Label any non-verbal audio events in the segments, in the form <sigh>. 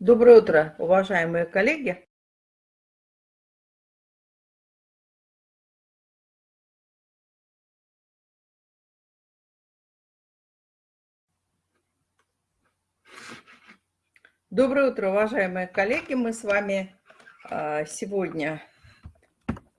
Доброе утро, уважаемые коллеги. Доброе утро, уважаемые коллеги. Мы с вами а, сегодня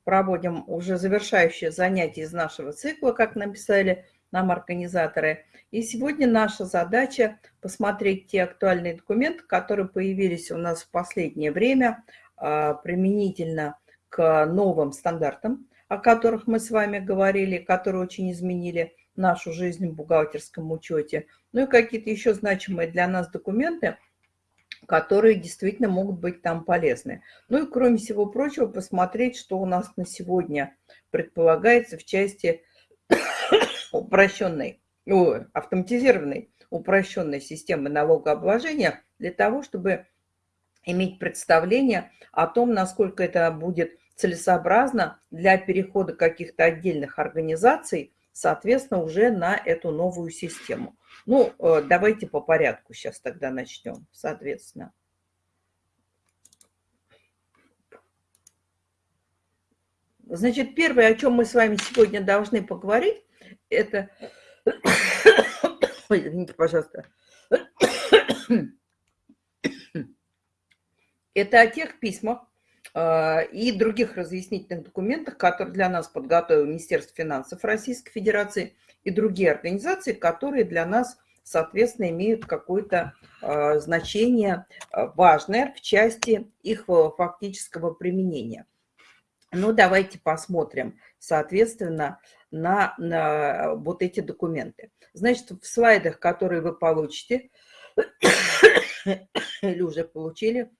проводим уже завершающее занятие из нашего цикла, как написали нам организаторы. И сегодня наша задача посмотреть те актуальные документы, которые появились у нас в последнее время а, применительно к новым стандартам, о которых мы с вами говорили, которые очень изменили нашу жизнь в бухгалтерском учете. Ну и какие-то еще значимые для нас документы, которые действительно могут быть там полезны. Ну и кроме всего прочего, посмотреть, что у нас на сегодня предполагается в части <coughs> упрощенной, автоматизированной упрощенной системы налогообложения для того, чтобы иметь представление о том, насколько это будет целесообразно для перехода каких-то отдельных организаций, соответственно, уже на эту новую систему. Ну, э, давайте по порядку сейчас тогда начнем, соответственно. Значит, первое, о чем мы с вами сегодня должны поговорить, это... Ой, извините, пожалуйста. Это о тех письмах э, и других разъяснительных документах, которые для нас подготовил Министерство финансов Российской Федерации и другие организации, которые для нас, соответственно, имеют какое-то э, значение э, важное в части их фактического применения. Ну, давайте посмотрим, соответственно, на, на вот эти документы. Значит, в слайдах, которые вы получите, <coughs> или уже получили,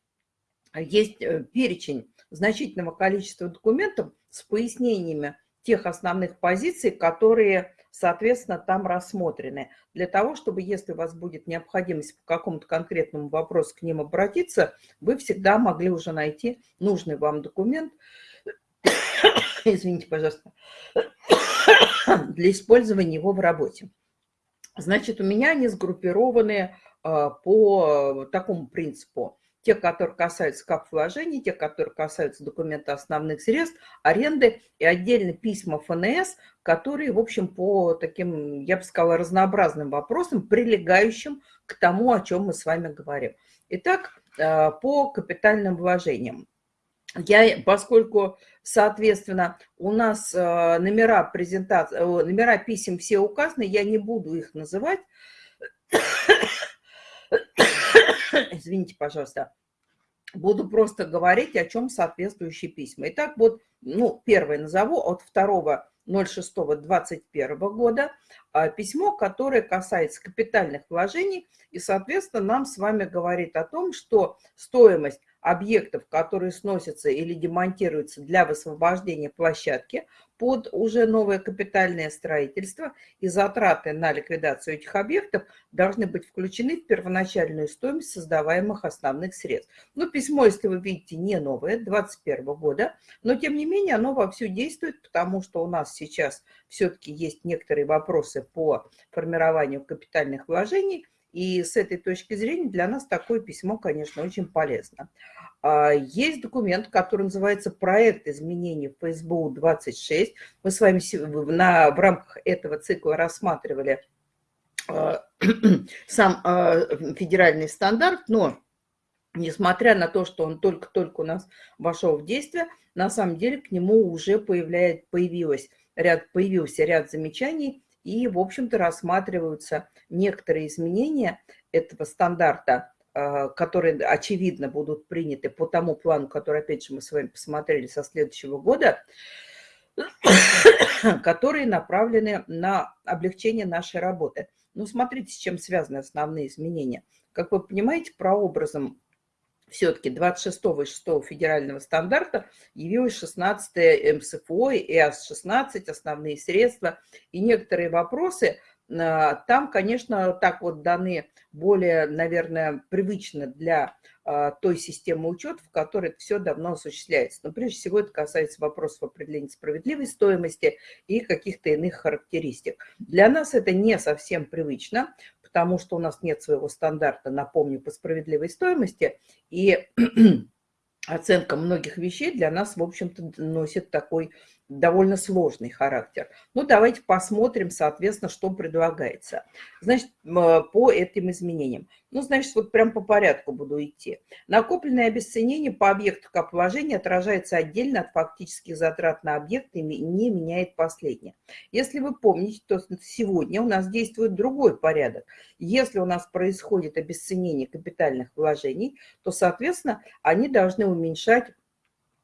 есть э, перечень значительного количества документов с пояснениями тех основных позиций, которые, соответственно, там рассмотрены. Для того, чтобы, если у вас будет необходимость по какому-то конкретному вопросу к ним обратиться, вы всегда могли уже найти нужный вам документ, <coughs> извините, пожалуйста, <coughs> для использования его в работе. Значит, у меня они сгруппированы а, по такому принципу. Те, которые касаются кап вложений, те, которые касаются документа основных средств, аренды и отдельно письма ФНС, которые, в общем, по таким, я бы сказала, разнообразным вопросам, прилегающим к тому, о чем мы с вами говорим. Итак, а, по капитальным вложениям. Я, поскольку, соответственно, у нас э, номера, презентации, номера писем все указаны, я не буду их называть. Извините, пожалуйста. Буду просто говорить, о чем соответствующие письма. Итак, вот, ну, первое назову от 2 06-21 года а, письмо, которое касается капитальных вложений и, соответственно, нам с вами говорит о том, что стоимость объектов, которые сносятся или демонтируются для высвобождения площадки под уже новое капитальное строительство и затраты на ликвидацию этих объектов должны быть включены в первоначальную стоимость создаваемых основных средств. Ну, письмо, если вы видите, не новое, 2021 года, но тем не менее оно вовсю действует, потому что у нас сейчас все-таки есть некоторые вопросы по формированию капитальных вложений, и с этой точки зрения для нас такое письмо, конечно, очень полезно. А, есть документ, который называется «Проект изменений в ФСБУ-26». Мы с вами на, в рамках этого цикла рассматривали а, <clears throat> сам а, федеральный стандарт, но несмотря на то, что он только-только у нас вошел в действие, на самом деле к нему уже появляет, появилось ряд, появился ряд замечаний и, в общем-то, рассматриваются некоторые изменения этого стандарта, а, которые, очевидно, будут приняты по тому плану, который, опять же, мы с вами посмотрели со следующего года, <coughs> которые направлены на облегчение нашей работы. Ну, смотрите, с чем связаны основные изменения. Как вы понимаете, прообразом все-таки 26-го и 6 федерального стандарта явилось 16 МСФО и АС-16, основные средства и некоторые вопросы. А, там, конечно, так вот даны более, наверное, привычно для а, той системы учета, в которой все давно осуществляется. Но прежде всего это касается вопросов определения справедливой стоимости и каких-то иных характеристик. Для нас это не совсем привычно, потому что у нас нет своего стандарта, напомню, по справедливой стоимости, и <clears throat> оценка многих вещей для нас, в общем-то, носит такой довольно сложный характер. Ну, давайте посмотрим, соответственно, что предлагается. Значит, по этим изменениям. Ну, значит, вот прям по порядку буду идти. Накопленное обесценение по объекту капвложения отражается отдельно от фактических затрат на объект и не меняет последнее. Если вы помните, то сегодня у нас действует другой порядок. Если у нас происходит обесценение капитальных вложений, то, соответственно, они должны уменьшать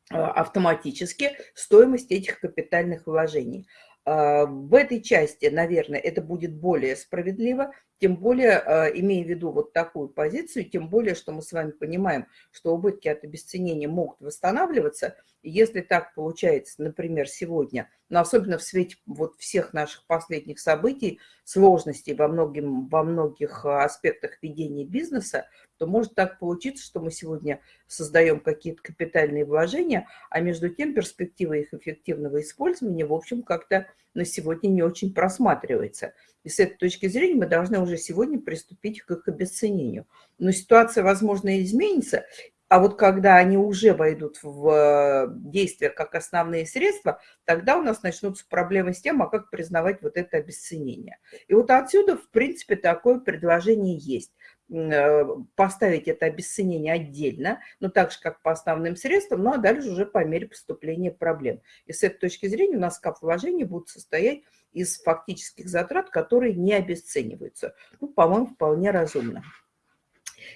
автоматически стоимость этих капитальных вложений. А, в этой части, наверное, это будет более справедливо, тем более, а, имея в виду вот такую позицию, тем более, что мы с вами понимаем, что убытки от обесценения могут восстанавливаться. Если так получается, например, сегодня, но особенно в свете вот всех наших последних событий, сложностей во, многим, во многих аспектах ведения бизнеса, то может так получиться, что мы сегодня создаем какие-то капитальные вложения, а между тем перспектива их эффективного использования, в общем, как-то на сегодня не очень просматривается. И с этой точки зрения мы должны уже сегодня приступить к их обесценению. Но ситуация, возможно, изменится, а вот когда они уже войдут в э, действие как основные средства, тогда у нас начнутся проблемы с тем, а как признавать вот это обесценение. И вот отсюда, в принципе, такое предложение есть. Э, поставить это обесценение отдельно, но так же, как по основным средствам, ну а дальше уже по мере поступления проблем. И с этой точки зрения у нас кап будут состоять из фактических затрат, которые не обесцениваются. Ну, по-моему, вполне разумно.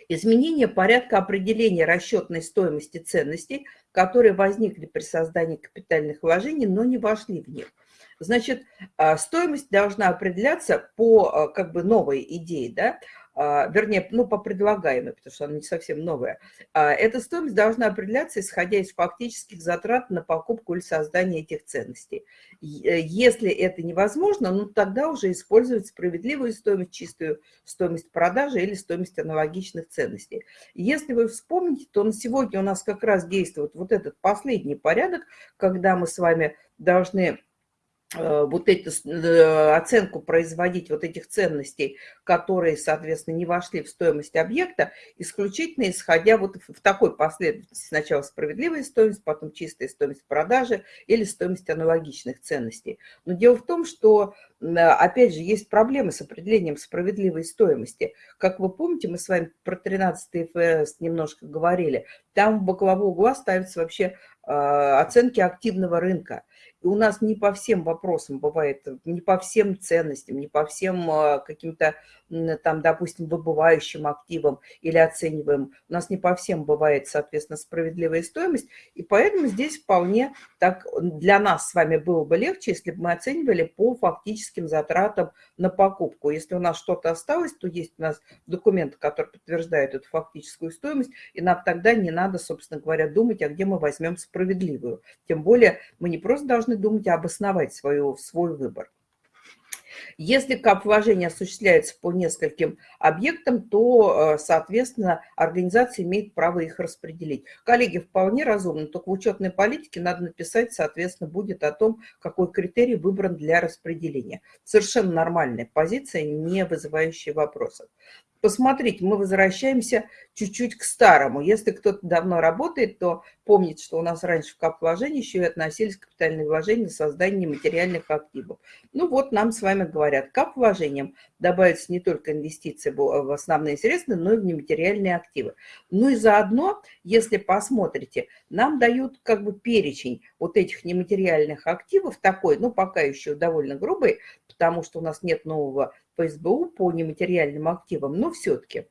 Изменение порядка определения расчетной стоимости ценностей, которые возникли при создании капитальных вложений, но не вошли в них. Значит, а, стоимость должна определяться по а, как бы новой идее, да, вернее, ну, по предлагаемой, потому что она не совсем новая, а, эта стоимость должна определяться, исходя из фактических затрат на покупку или создание этих ценностей. Э, если это невозможно, ну, тогда уже использовать справедливую стоимость, чистую стоимость продажи или стоимость аналогичных ценностей. Если вы вспомните, то на сегодня у нас как раз действует вот этот последний порядок, когда мы с вами должны вот эту э, оценку производить вот этих ценностей, которые, соответственно, не вошли в стоимость объекта, исключительно исходя вот в такой последовательности. Сначала справедливая стоимость, потом чистая стоимость продажи или стоимость аналогичных ценностей. Но дело в том, что, опять же, есть проблемы с определением справедливой стоимости. Как вы помните, мы с вами про 13 ФС немножко говорили. Там в бокового угла ставятся вообще э, оценки активного рынка. И у нас не по всем вопросам бывает, не по всем ценностям, не по всем а, каким-то там, допустим, выбывающим активам или оцениваем. У нас не по всем бывает, соответственно, справедливая стоимость, и поэтому здесь вполне так для нас с вами было бы легче, если бы мы оценивали по фактическим затратам на покупку. Если у нас что-то осталось, то есть у нас документы, которые подтверждают эту фактическую стоимость, и нам тогда не надо, собственно говоря, думать, а где мы возьмем справедливую. Тем более мы не просто должны думать, а обосновать свою, свой выбор. Если кап-вложение осуществляется по нескольким объектам, то, э, соответственно, организация имеет право их распределить. Коллеги, вполне разумно, только в учетной политике надо написать, соответственно, будет о том, какой критерий выбран для распределения. Совершенно нормальная позиция, не вызывающая вопросов. Посмотрите, мы возвращаемся чуть-чуть к старому. Если кто-то давно работает, то помнит, что у нас раньше в кап-вложении еще и относились капитальные вложения на создание материальных активов. Ну вот нам с вами говорят, кап-вложением добавятся не только инвестиции в основные средства, но и в нематериальные активы. Ну и заодно, если посмотрите, нам дают как бы перечень вот этих нематериальных активов, такой, ну пока еще довольно грубый, потому что у нас нет нового по СБУ по нематериальным активам, но все-таки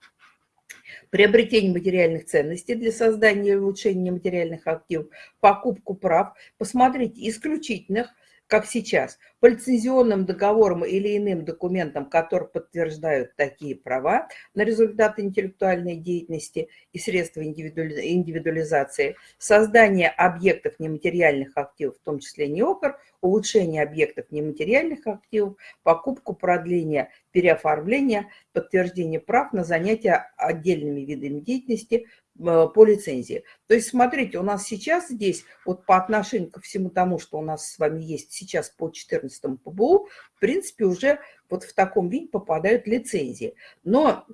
приобретение материальных ценностей для создания и улучшения материальных активов, покупку прав, посмотреть исключительных как сейчас, по лицензионным договорам или иным документам, которые подтверждают такие права на результаты интеллектуальной деятельности и средства индивидуализации, создание объектов нематериальных активов, в том числе неокр, улучшение объектов нематериальных активов, покупку, продление, переоформление, подтверждение прав на занятия отдельными видами деятельности, по лицензии. То есть, смотрите, у нас сейчас здесь, вот по отношению ко всему тому, что у нас с вами есть сейчас по 14 ПБУ, в принципе, уже вот в таком виде попадают лицензии. Но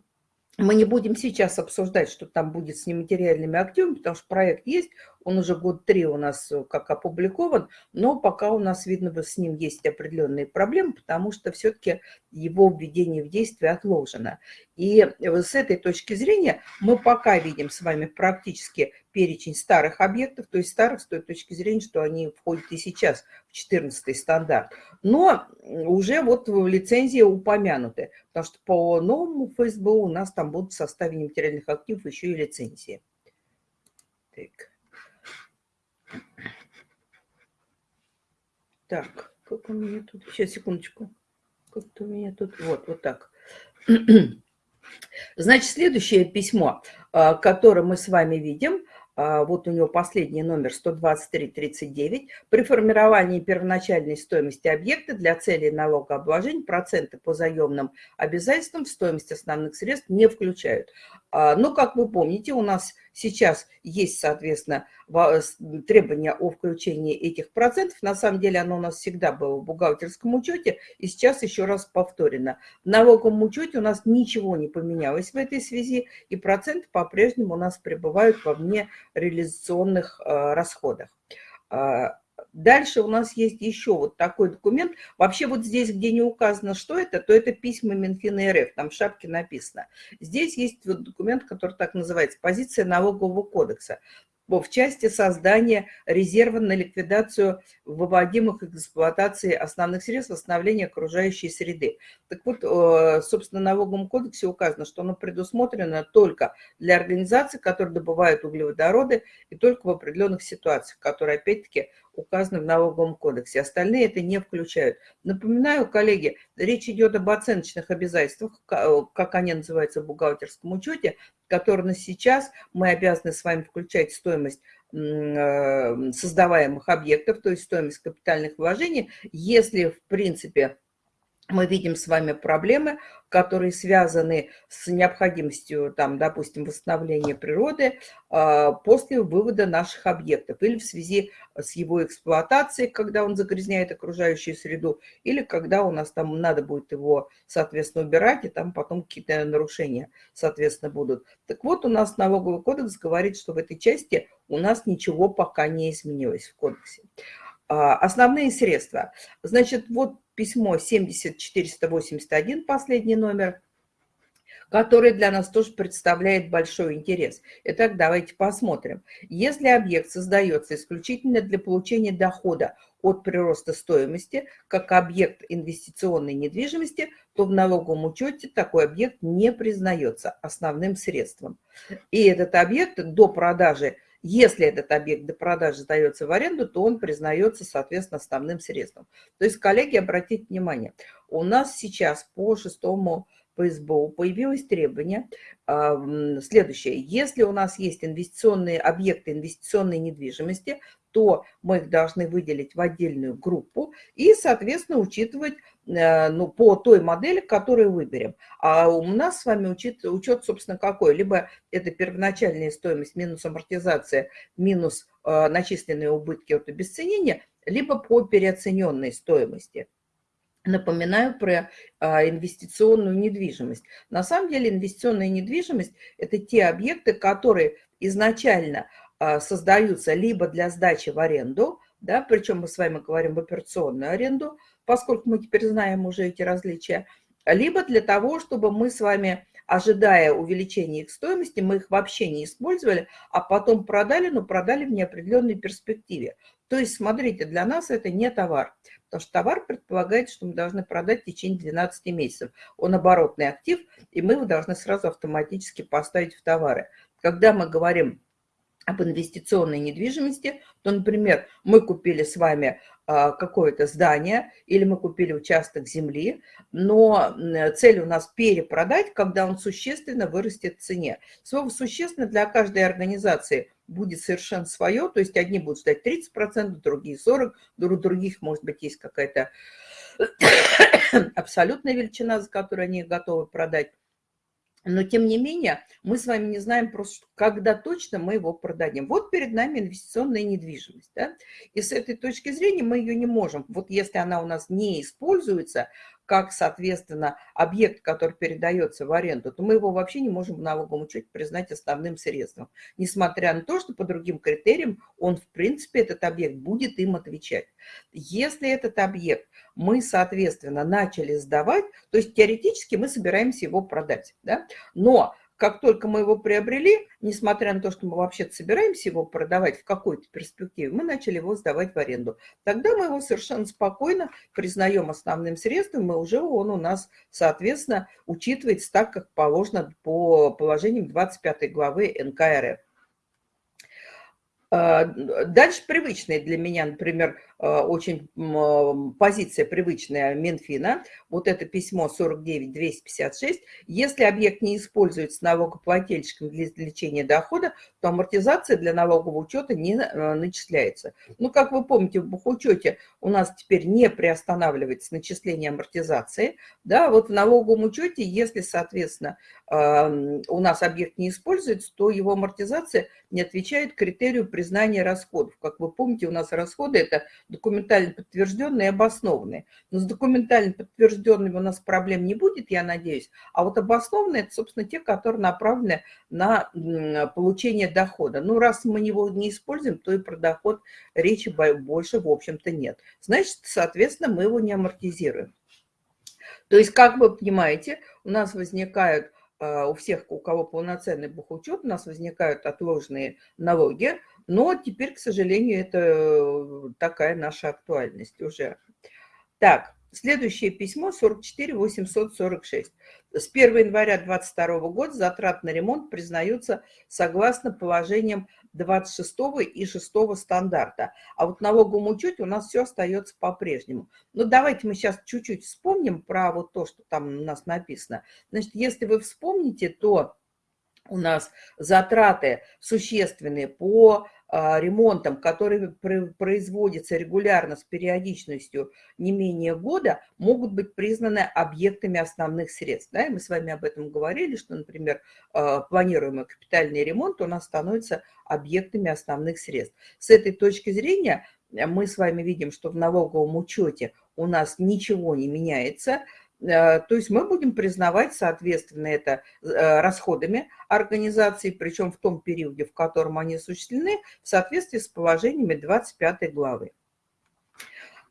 мы не будем сейчас обсуждать, что там будет с нематериальными активами, потому что проект есть, он уже год три у нас э, как опубликован, но пока у нас, видно, с ним есть определенные проблемы, потому что все-таки его введение в действие отложено. И э, с этой точки зрения мы пока видим с вами практически перечень старых объектов, то есть старых с той точки зрения, что они входят и сейчас в 14 стандарт. Но уже вот в лицензии упомянуты, потому что по новому ФСБУ у нас там будут в составе нематериальных активов еще и лицензии. Так. Так, как у меня тут... Сейчас, секундочку. Как-то у меня тут... Вот, вот так. <clears throat> Значит, следующее письмо, а, которое мы с вами видим, а, вот у него последний номер 12339. При формировании первоначальной стоимости объекта для целей налогообложения проценты по заемным обязательствам в стоимость основных средств не включают. А, но, как вы помните, у нас Сейчас есть, соответственно, требования о включении этих процентов. На самом деле оно у нас всегда было в бухгалтерском учете, и сейчас еще раз повторено. В налоговом учете у нас ничего не поменялось в этой связи, и проценты по-прежнему у нас пребывают во вне реализационных э, расходах. Дальше у нас есть еще вот такой документ. Вообще вот здесь, где не указано, что это, то это письма Минфина РФ, там в шапке написано. Здесь есть вот документ, который так называется «Позиция налогового кодекса» в части создания резерва на ликвидацию выводимых эксплуатации основных средств восстановления окружающей среды. Так вот, э, собственно, в налоговом кодексе указано, что оно предусмотрено только для организаций, которые добывают углеводороды, и только в определенных ситуациях, которые, опять-таки, указаны в налоговом кодексе. Остальные это не включают. Напоминаю, коллеги, речь идет об оценочных обязательствах, как они называются в бухгалтерском учете, которые на сейчас мы обязаны с вами включать стоимость э, создаваемых объектов, то есть стоимость капитальных вложений, если, в принципе, мы видим с вами проблемы, которые связаны с необходимостью, там, допустим, восстановления природы а, после вывода наших объектов или в связи с его эксплуатацией, когда он загрязняет окружающую среду, или когда у нас там надо будет его, соответственно, убирать, и там потом какие-то нарушения, соответственно, будут. Так вот, у нас налоговый кодекс говорит, что в этой части у нас ничего пока не изменилось в кодексе. А, основные средства. Значит, вот письмо 70481, последний номер, который для нас тоже представляет большой интерес. Итак, давайте посмотрим. Если объект создается исключительно для получения дохода от прироста стоимости, как объект инвестиционной недвижимости, то в налоговом учете такой объект не признается основным средством. И этот объект до продажи если этот объект до продажи сдается в аренду, то он признается, соответственно, основным средством. То есть, коллеги, обратите внимание, у нас сейчас по шестому по СБУ появилось требование э, следующее. Если у нас есть инвестиционные объекты инвестиционной недвижимости, то мы их должны выделить в отдельную группу и, соответственно, учитывать ну, по той модели, которую выберем. А у нас с вами учет, учет, собственно, какой? Либо это первоначальная стоимость минус амортизация, минус э, начисленные убытки от обесценения, либо по переоцененной стоимости. Напоминаю про а, инвестиционную недвижимость. На самом деле инвестиционная недвижимость – это те объекты, которые изначально а, создаются либо для сдачи в аренду, да, причем мы с вами говорим операционную аренду, поскольку мы теперь знаем уже эти различия, либо для того, чтобы мы с вами, ожидая увеличения их стоимости, мы их вообще не использовали, а потом продали, но продали в неопределенной перспективе. То есть, смотрите, для нас это не товар, потому что товар предполагает, что мы должны продать в течение 12 месяцев. Он оборотный актив, и мы его должны сразу автоматически поставить в товары. Когда мы говорим об инвестиционной недвижимости, то, например, мы купили с вами а, какое-то здание или мы купили участок земли, но цель у нас перепродать, когда он существенно вырастет в цене. Слово «существенно» для каждой организации будет совершенно свое, то есть одни будут ждать 30%, другие 40%, у других, может быть, есть какая-то <coughs> абсолютная величина, за которую они готовы продать. Но тем не менее мы с вами не знаем просто, когда точно мы его продадим. Вот перед нами инвестиционная недвижимость. Да? И с этой точки зрения мы ее не можем. Вот если она у нас не используется, как, соответственно, объект, который передается в аренду, то мы его вообще не можем в налоговом учете признать основным средством. Несмотря на то, что по другим критериям он, в принципе, этот объект будет им отвечать. Если этот объект мы, соответственно, начали сдавать, то есть теоретически мы собираемся его продать, да? но как только мы его приобрели, несмотря на то, что мы вообще-то собираемся его продавать в какой-то перспективе, мы начали его сдавать в аренду. Тогда мы его совершенно спокойно признаем основным средством, и уже он у нас, соответственно, учитывается так, как положено по положениям 25 главы НК РФ. А, дальше привычные для меня, например, очень позиция привычная Минфина, вот это письмо 49256, если объект не используется налогоплательщиком для извлечения дохода, то амортизация для налогового учета не а, начисляется. Ну, как вы помните, в бухучете у нас теперь не приостанавливается начисление амортизации, да, вот в налоговом учете, если, соответственно, у нас объект не используется, то его амортизация не отвечает критерию признания расходов. Как вы помните, у нас расходы – это документально подтвержденные и обоснованные. Но с документально подтвержденными у нас проблем не будет, я надеюсь. А вот обоснованные – это, собственно, те, которые направлены на получение дохода. Ну, раз мы его не используем, то и про доход речи больше, в общем-то, нет. Значит, соответственно, мы его не амортизируем. То есть, как вы понимаете, у нас возникают а, у всех, у кого полноценный бухучет, у нас возникают отложенные налоги, но теперь, к сожалению, это э, такая наша актуальность уже. Так, следующее письмо 44 846. С 1 января 2022 года затрат на ремонт признаются согласно положениям 26 и 6 стандарта. А вот налоговом учете у нас все остается по-прежнему. Ну, давайте мы сейчас чуть-чуть вспомним про вот то, что там у нас написано. Значит, если вы вспомните, то у нас затраты существенные по ремонтом, который производится регулярно с периодичностью не менее года, могут быть признаны объектами основных средств. Да? И мы с вами об этом говорили, что, например, а, планируемый капитальный ремонт у нас становится объектами основных средств. С этой точки зрения мы с вами видим, что в налоговом учете у нас ничего не меняется – Э, то есть мы будем признавать, соответственно, это э, расходами организации, причем в том периоде, в котором они осуществлены, в соответствии с положениями 25 главы.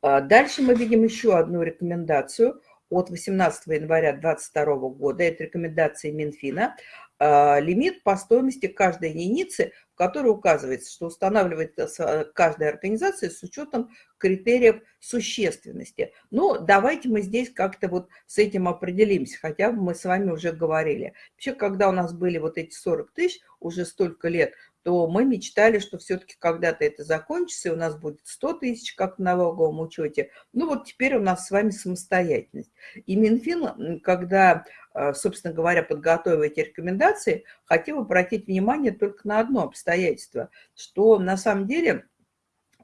Э, дальше мы видим еще одну рекомендацию от 18 января 2022 года. Это рекомендации Минфина. Лимит по стоимости каждой единицы в которой указывается, что устанавливается каждая организация с учетом критериев существенности. Но давайте мы здесь как-то вот с этим определимся, хотя мы с вами уже говорили. Вообще, когда у нас были вот эти 40 тысяч, уже столько лет, то мы мечтали, что все-таки когда-то это закончится, и у нас будет 100 тысяч, как в налоговом учете. Ну вот теперь у нас с вами самостоятельность. И Минфин, когда Э, собственно говоря, подготовив эти рекомендации, хотел обратить внимание только на одно обстоятельство, что на самом деле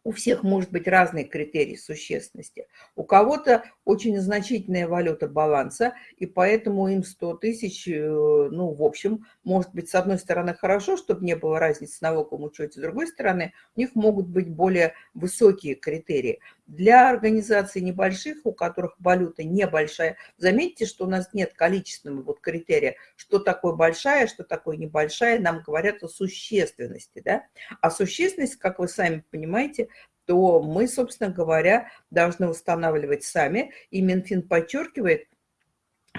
у всех может быть разные критерии существенности. У кого-то очень значительная валюта баланса, и поэтому им 100 тысяч, э, ну, в общем, может быть, с одной стороны, хорошо, чтобы не было разницы с налоговым учете, с другой стороны, у них могут быть более высокие критерии. Для организаций небольших, у которых валюта небольшая, заметьте, что у нас нет количественного вот критерия, что такое большая, что такое небольшая, нам говорят о существенности, да? А существенность, как вы сами понимаете, то мы, собственно говоря, должны устанавливать сами. И Минфин подчеркивает,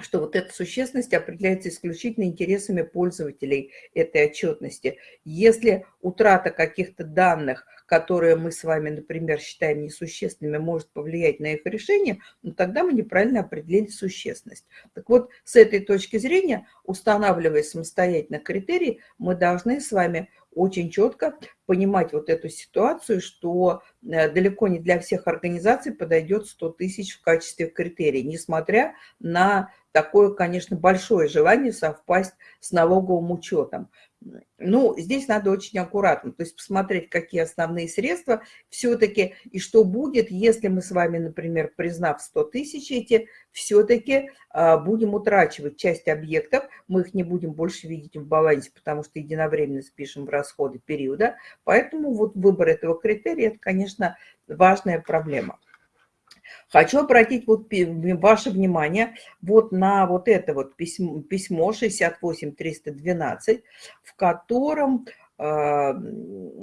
что вот эта существенность определяется исключительно интересами пользователей этой отчетности. Если утрата каких-то данных, которые мы с вами, например, считаем несущественными, может повлиять на их решение, ну, тогда мы неправильно определили существенность. Так вот, с этой точки зрения, устанавливая самостоятельно критерии, мы должны с вами очень четко понимать вот эту ситуацию, что э, далеко не для всех организаций подойдет 100 тысяч в качестве критерия, несмотря на такое, конечно, большое желание совпасть с налоговым учетом. ну, здесь надо очень аккуратно, то есть посмотреть, какие основные средства все-таки, и что будет, если мы с вами, например, признав 100 тысяч эти, все-таки а, будем утрачивать часть объектов, мы их не будем больше видеть в балансе, потому что единовременно спишем в расходы периода, поэтому вот выбор этого критерия, это, конечно, важная проблема. Хочу обратить вот ваше внимание вот на вот это вот письмо, письмо 68312, в котором э,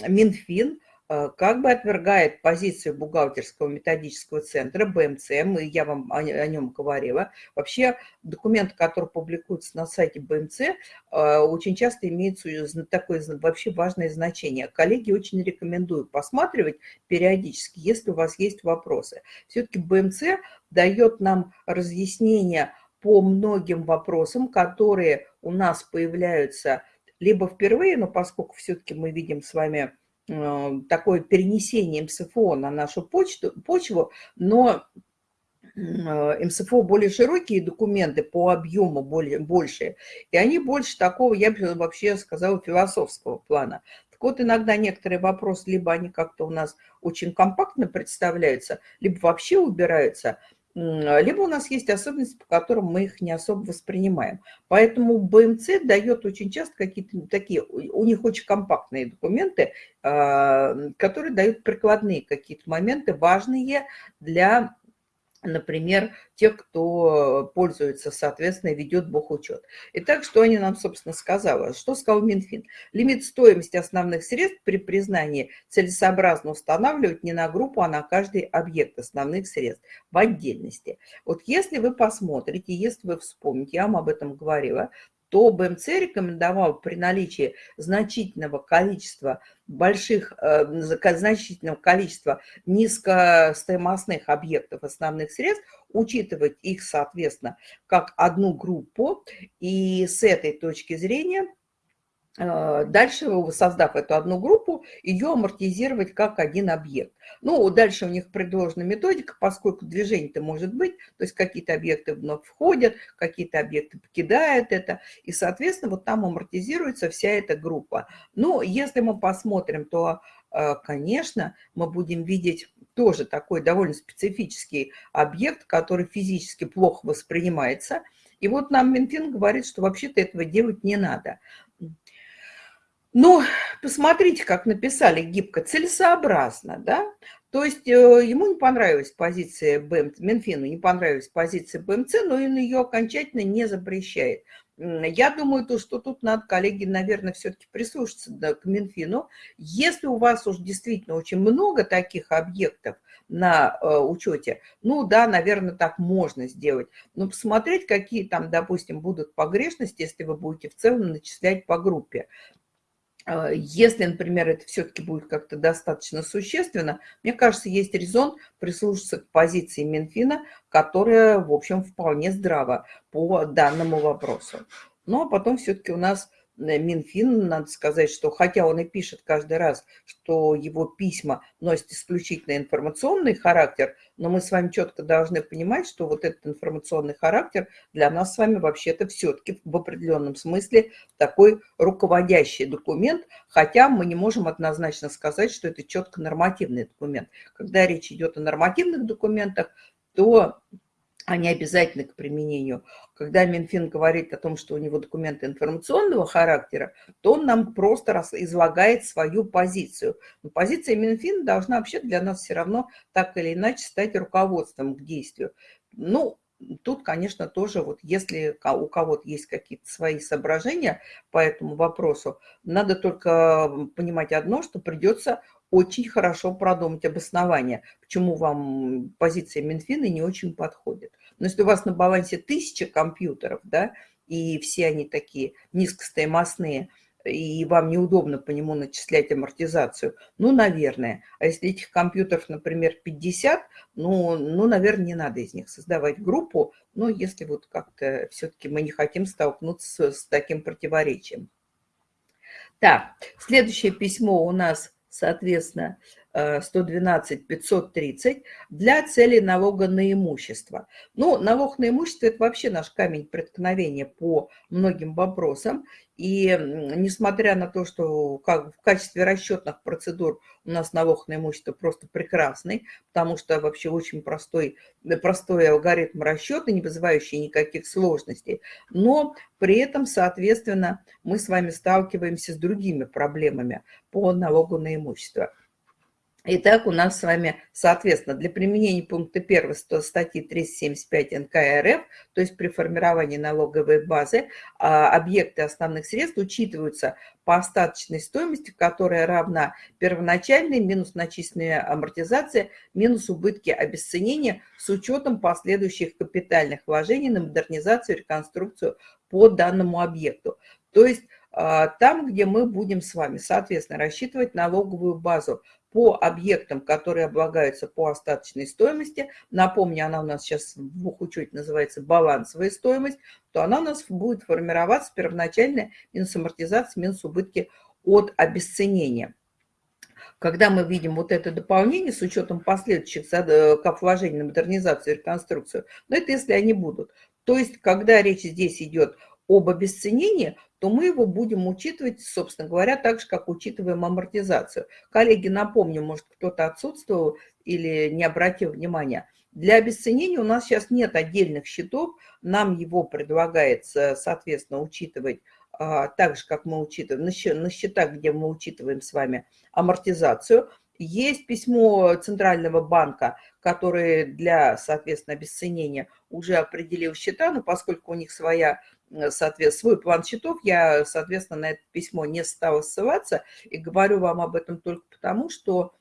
Минфин как бы отвергает позицию бухгалтерского методического центра БМЦ, мы, я вам о, о нем говорила. Вообще документы, которые публикуются на сайте БМЦ, э, очень часто имеют такое вообще важное значение. Коллеги очень рекомендую посматривать периодически, если у вас есть вопросы. Все-таки БМЦ дает нам разъяснение по многим вопросам, которые у нас появляются либо впервые, но поскольку все-таки мы видим с вами Э, такое перенесение МСФО на нашу почту, почву, но э, МСФО более широкие документы по объему более, больше, и они больше такого, я бы вообще сказала, философского плана. Так вот, иногда некоторые вопросы, либо они как-то у нас очень компактно представляются, либо вообще убираются – либо у нас есть особенности, по которым мы их не особо воспринимаем. Поэтому БМЦ дает очень часто какие-то такие, у них очень компактные документы, а, которые дают прикладные какие-то моменты, важные для например, тех, кто пользуется, соответственно, ведет бухучет. Итак, что они нам, собственно, сказали? Что сказал Минфин? Лимит стоимости основных средств при признании целесообразно устанавливать не на группу, а на каждый объект основных средств в отдельности. Вот если вы посмотрите, если вы вспомните, я вам об этом говорила, то БМЦ рекомендовал при наличии значительного количества больших, э, значительного количества низкостоимостных объектов основных средств, учитывать их, соответственно, как одну группу. И с этой точки зрения дальше, создав эту одну группу, ее амортизировать как один объект. Ну, дальше у них предложена методика, поскольку движение-то может быть, то есть какие-то объекты вновь входят, какие-то объекты покидают это, и, соответственно, вот там амортизируется вся эта группа. Ну, если мы посмотрим, то, э, конечно, мы будем видеть тоже такой довольно специфический объект, который физически плохо воспринимается. И вот нам Минфин говорит, что вообще-то этого делать не надо. Ну, посмотрите, как написали гибко, целесообразно, да? То есть э, ему не понравилась позиция БМЦ, Минфину не понравилась позиция БМЦ, но он ее окончательно не запрещает. Я думаю, то, что тут надо, коллеги, наверное, все-таки прислушаться да, к Минфину. Если у вас уж действительно очень много таких объектов на э, учете, ну да, наверное, так можно сделать. Но посмотреть, какие там, допустим, будут погрешности, если вы будете в целом начислять по группе. А, если, например, это все-таки будет как-то достаточно существенно, мне кажется, есть резон прислушаться к позиции Минфина, которая, в общем, вполне здрава по данному вопросу. Ну, а потом все-таки у нас Минфин, надо сказать, что хотя он и пишет каждый раз, что его письма носят исключительно информационный характер, но мы с вами четко должны понимать, что вот этот информационный характер для нас с вами вообще-то все-таки в определенном смысле такой руководящий документ, хотя мы не можем однозначно сказать, что это четко нормативный документ. Когда речь идет о нормативных документах, то они обязательны к применению. Когда Минфин говорит о том, что у него документы информационного характера, то он нам просто раз излагает свою позицию. Но позиция Минфина должна вообще для нас все равно так или иначе стать руководством к действию. Ну, тут, конечно, тоже вот если у кого-то есть какие-то свои соображения по этому вопросу, надо только понимать одно, что придется очень хорошо продумать обоснование, почему вам позиция Минфина не очень подходит. Но если у вас на балансе тысяча компьютеров, да, и все они такие низкостоимостные, и вам неудобно по нему начислять амортизацию, ну, наверное. А если этих компьютеров, например, 50, ну, ну наверное, не надо из них создавать группу, ну, если вот как-то все-таки мы не хотим столкнуться с таким противоречием. Так, следующее письмо у нас соответственно, 112-530 э, для цели налога на имущество. Ну, налог на имущество – это вообще наш камень преткновения по многим вопросам. И несмотря на то, что как в качестве расчетных процедур у нас налог на имущество просто прекрасный, потому что вообще очень простой, простой алгоритм расчета, не вызывающий никаких сложностей, но при этом, соответственно, мы с вами сталкиваемся с другими проблемами по налогу на имущество. Итак, у нас с вами, соответственно, для применения пункта 1 статьи 375 НК РФ, то есть при формировании налоговой базы, а, объекты основных средств учитываются по остаточной стоимости, которая равна первоначальной минус начисленная амортизация, минус убытки обесценения с учетом последующих капитальных вложений на модернизацию и реконструкцию по данному объекту. То есть а, там, где мы будем с вами, соответственно, рассчитывать налоговую базу по объектам, которые облагаются по остаточной стоимости, напомню, она у нас сейчас в бухучете называется балансовая стоимость, то она у нас будет формироваться первоначальная минус амортизация, минус убытки от обесценения. Когда мы видим вот это дополнение с учетом последующих э, кап вложений на модернизацию и реконструкцию, но это если они будут. То есть, когда речь здесь идет об обесценении, то мы его будем учитывать, собственно говоря, так же, как учитываем амортизацию. Коллеги, напомню, может, кто-то отсутствовал или не обратил внимания. Для обесценения у нас сейчас нет отдельных счетов, нам его предлагается, соответственно, учитывать а, так же, как мы учитываем на счетах, где мы учитываем с вами амортизацию. Есть письмо Центрального банка, который для, соответственно, обесценения уже определил счета, но поскольку у них своя соответственно, свой план счетов, я, соответственно, на это письмо не стала ссылаться и говорю вам об этом только потому, что,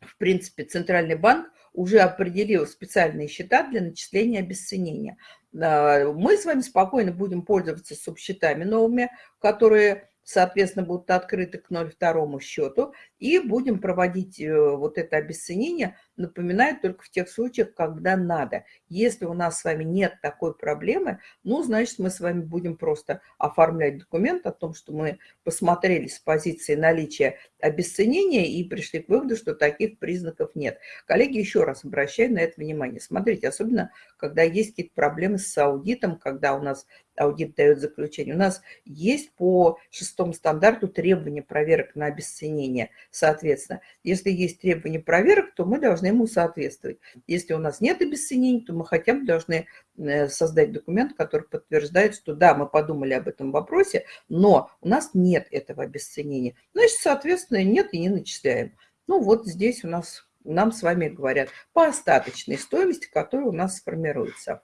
в принципе, Центральный банк уже определил специальные счета для начисления обесценения. Мы с вами спокойно будем пользоваться субсчетами новыми, которые соответственно, будут открыты к 0,2 счету, и будем проводить э, вот это обесценение, напоминаю, только в тех случаях, когда надо. Если у нас с вами нет такой проблемы, ну, значит, мы с вами будем просто оформлять документ о том, что мы посмотрели с позиции наличия обесценения и пришли к выводу, что таких признаков нет. Коллеги, еще раз обращаю на это внимание. Смотрите, особенно, когда есть какие-то проблемы с аудитом, когда у нас аудит дает заключение. У нас есть по шестому стандарту требования проверок на обесценение. Соответственно, если есть требования проверок, то мы должны ему соответствовать. Если у нас нет обесценений, то мы хотя бы должны э, создать документ, который подтверждает, что да, мы подумали об этом вопросе, но у нас нет этого обесценения. Значит, соответственно, нет и не начисляем. Ну вот здесь у нас нам с вами говорят по остаточной стоимости, которая у нас сформируется.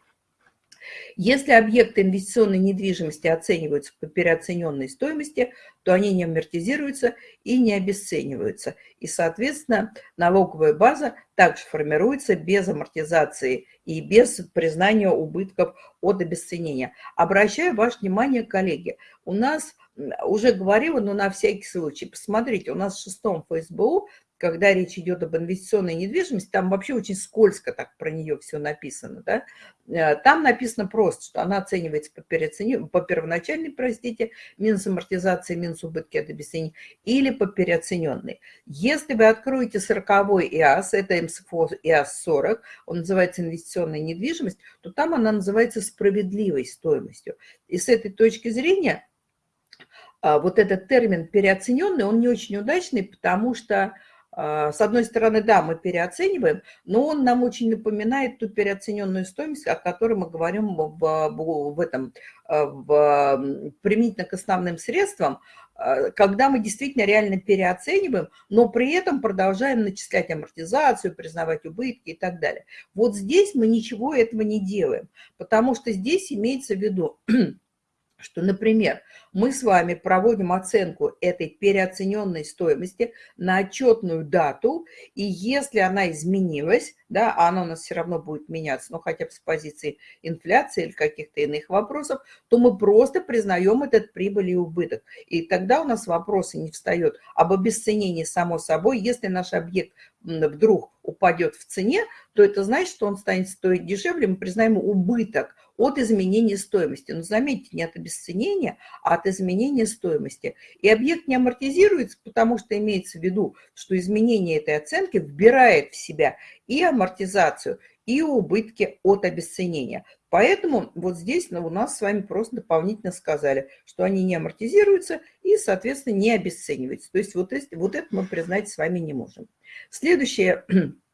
Если объекты инвестиционной недвижимости оцениваются по переоцененной стоимости, то они не амортизируются и не обесцениваются. И, соответственно, налоговая база также формируется без амортизации и без признания убытков от обесценения. Обращаю ваше внимание, коллеги, у нас уже говорила, но на всякий случай, посмотрите, у нас в шестом ФСБУ когда речь идет об инвестиционной недвижимости, там вообще очень скользко так про нее все написано. Да? Э, там написано просто, что она оценивается по, переоцени... по первоначальной, простите, минус амортизации, минус убытки от обесценения, или по переоцененной. Если вы откроете 40-й ИАС, это МСФО ИАС-40, он называется инвестиционная недвижимость, то там она называется справедливой стоимостью. И с этой точки зрения а, вот этот термин переоцененный, он не очень удачный, потому что с одной стороны, да, мы переоцениваем, но он нам очень напоминает ту переоцененную стоимость, о которой мы говорим в, в этом, а, в, применительно к основным средствам, а, когда мы действительно реально переоцениваем, но при этом продолжаем начислять амортизацию, признавать убытки и так далее. Вот здесь мы ничего этого не делаем, потому что здесь имеется в виду <clears throat> что, например, мы с вами проводим оценку этой переоцененной стоимости на отчетную дату, и если она изменилась, да, а она у нас все равно будет меняться, но хотя бы с позиции инфляции или каких-то иных вопросов, то мы просто признаем этот прибыль и убыток. И тогда у нас вопросы не встает об обесценении само собой. Если наш объект вдруг упадет в цене, то это значит, что он станет стоить дешевле, мы признаем убыток от изменения стоимости. Но заметьте, не от обесценения, а от изменения стоимости. И объект не амортизируется, потому что имеется в виду, что изменение этой оценки вбирает в себя и амортизацию, и убытки от обесценения. Поэтому вот здесь ну, у нас с вами просто дополнительно сказали, что они не амортизируются и, соответственно, не обесцениваются. То есть вот, вот это мы признать с вами не можем. Следующее <clears throat>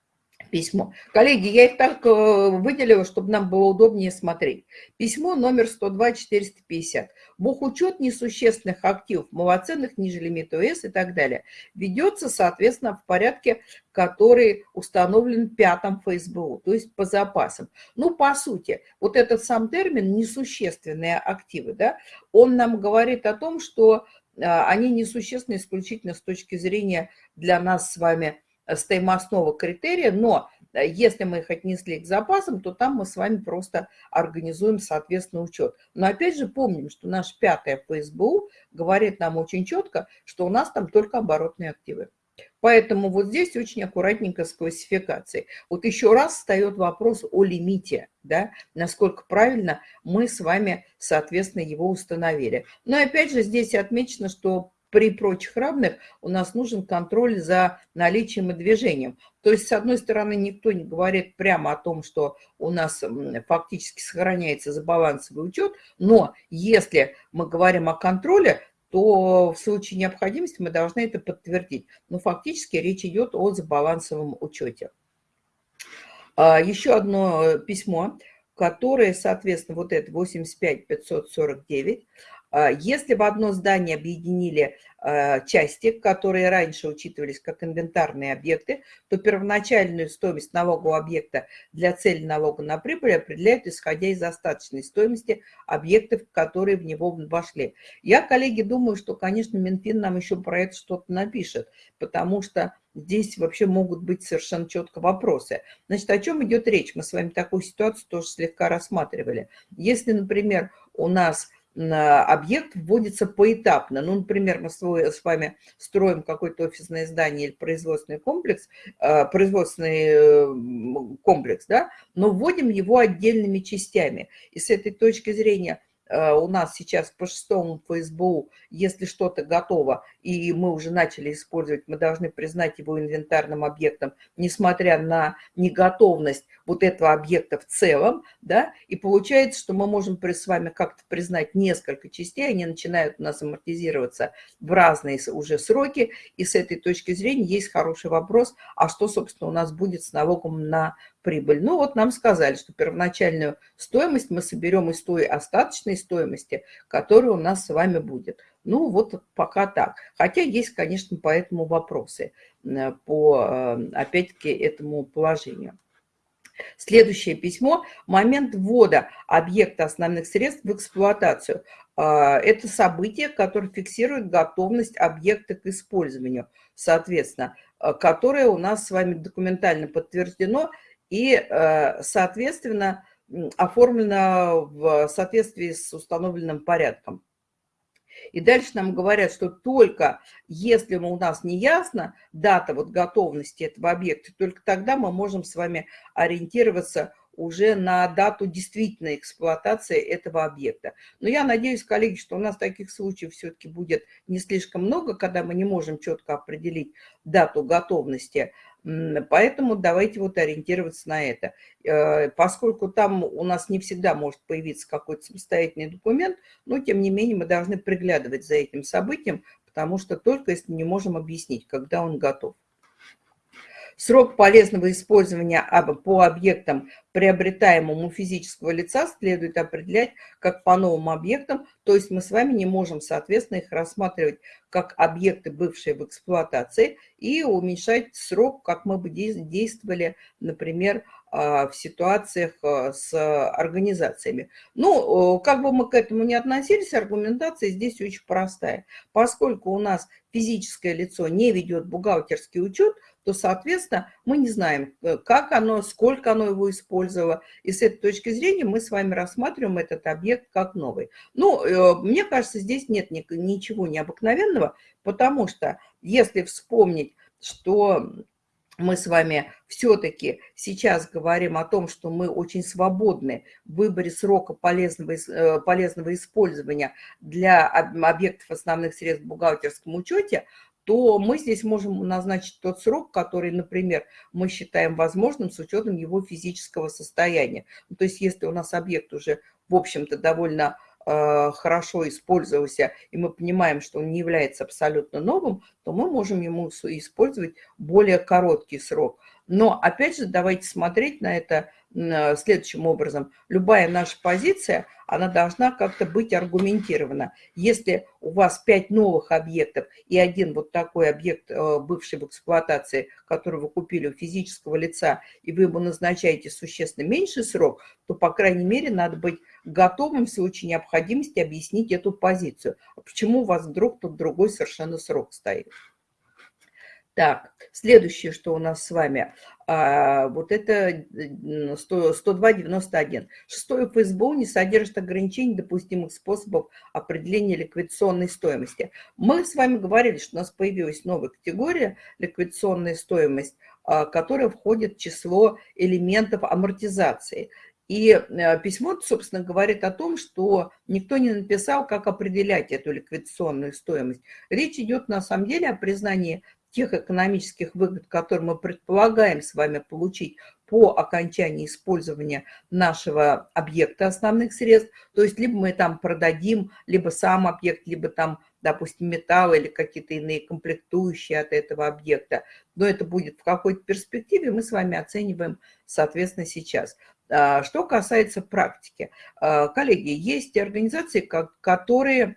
письмо. Коллеги, я их так э, выделила, чтобы нам было удобнее смотреть. Письмо номер 102-450. Бухучет несущественных активов, малоценных ниже лимита ОС и так далее ведется, соответственно, в порядке, который установлен пятом ФСБУ, то есть по запасам. Ну, по сути, вот этот сам термин «несущественные активы», да, он нам говорит о том, что э, они несущественны исключительно с точки зрения для нас с вами стоимостного критерия, но э, если мы их отнесли к запасам, то там мы с вами просто организуем, соответственно, учет. Но опять же помним, что наш пятый ФСБУ говорит нам очень четко, что у нас там только оборотные активы. Поэтому вот здесь очень аккуратненько с классификацией. Вот еще раз встает вопрос о лимите, да, насколько правильно мы с вами, соответственно, его установили. Но опять же здесь отмечено, что при прочих равных у нас нужен контроль за наличием и движением. То есть, с одной стороны, никто не говорит прямо о том, что у нас фактически сохраняется забалансовый учет, но если мы говорим о контроле, то в случае необходимости мы должны это подтвердить. Но фактически речь идет о забалансовом учете. А, еще одно письмо, которое, соответственно, вот это 85 549, а, если в одно здание объединили а, части, которые раньше учитывались как инвентарные объекты, то первоначальную стоимость налогового объекта для цели налога на прибыль определяют, исходя из остаточной стоимости объектов, которые в него вошли. Я, коллеги, думаю, что, конечно, Минфин нам еще про это что-то напишет, потому что здесь вообще могут быть совершенно четко вопросы. Значит, о чем идет речь? Мы с вами такую ситуацию тоже слегка рассматривали. Если, например, у нас объект вводится поэтапно. Ну, например, мы с вами строим какое-то офисное здание или производственный комплекс, э, производственный комплекс, да, но вводим его отдельными частями. И с этой точки зрения у нас сейчас по шестому ФСБУ, если что-то готово, и мы уже начали использовать, мы должны признать его инвентарным объектом, несмотря на неготовность вот этого объекта в целом, да, и получается, что мы можем с вами как-то признать несколько частей, они начинают у нас амортизироваться в разные уже сроки, и с этой точки зрения есть хороший вопрос, а что, собственно, у нас будет с налогом на прибыль. Ну вот нам сказали, что первоначальную стоимость мы соберем из той остаточной стоимости, которая у нас с вами будет. Ну вот пока так. Хотя есть, конечно, по этому вопросы, э, по, э, опять-таки, этому положению. Следующее письмо. Момент ввода объекта основных средств в эксплуатацию. А, это событие, которое фиксирует готовность объекта к использованию, соответственно, э, которое у нас с вами документально подтверждено и, э, соответственно, оформлено в соответствии с установленным порядком. И дальше нам говорят, что только если у нас не ясно дата вот готовности этого объекта, только тогда мы можем с вами ориентироваться уже на дату действительной эксплуатации этого объекта. Но я надеюсь, коллеги, что у нас таких случаев все-таки будет не слишком много, когда мы не можем четко определить дату готовности Поэтому давайте вот ориентироваться на это. Э, поскольку там у нас не всегда может появиться какой-то самостоятельный документ, но тем не менее мы должны приглядывать за этим событием, потому что только если не можем объяснить, когда он готов. Срок полезного использования по объектам, приобретаемым у физического лица, следует определять как по новым объектам, то есть мы с вами не можем, соответственно, их рассматривать как объекты, бывшие в эксплуатации, и уменьшать срок, как мы бы действовали, например, а, в ситуациях а, с организациями. Ну, как бы мы к этому не относились, аргументация здесь очень простая. Поскольку у нас физическое лицо не ведет бухгалтерский учет, то, соответственно, мы не знаем, э, как оно, сколько оно его использовало. И с этой точки зрения мы с вами рассматриваем этот объект как новый. Ну, э, мне кажется, здесь нет ничего необыкновенного, потому что если вспомнить, что мы с вами все-таки сейчас говорим о том, что мы очень свободны в выборе срока полезного, э, полезного использования для объектов основных средств в бухгалтерском учете, то мы здесь можем назначить тот срок, который, например, мы считаем возможным с учетом его физического состояния. Ну, то есть если у нас объект уже, в общем-то, довольно э, хорошо использовался, и мы понимаем, что он не является абсолютно новым, то мы можем ему использовать более короткий срок. Но, опять же, давайте смотреть на это следующим образом. Любая наша позиция, она должна как-то быть аргументирована. Если у вас пять новых объектов и один вот такой объект, э, бывший в эксплуатации, который вы купили у физического лица, и вы ему назначаете существенно меньший срок, то, по крайней мере, надо быть готовым в случае необходимости объяснить эту позицию. А почему у вас вдруг тут другой совершенно срок стоит? Так, следующее, что у нас с вами, а, вот это 102.91. Шестое ФСБУ не содержит ограничений допустимых способов определения ликвидационной стоимости. Мы с вами говорили, что у нас появилась новая категория ликвидационная стоимость, а, которая входит в число элементов амортизации. И э, письмо, собственно, говорит о том, что никто не написал, как определять эту ликвидационную стоимость. Речь идет на самом деле о признании тех экономических выгод, которые мы предполагаем с вами получить по окончании использования нашего объекта основных средств. То есть либо мы там продадим, либо сам объект, либо там, допустим, металл или какие-то иные комплектующие от этого объекта. Но это будет в какой-то перспективе, мы с вами оцениваем, соответственно, сейчас. А, что касается практики. А, коллеги, есть организации, которые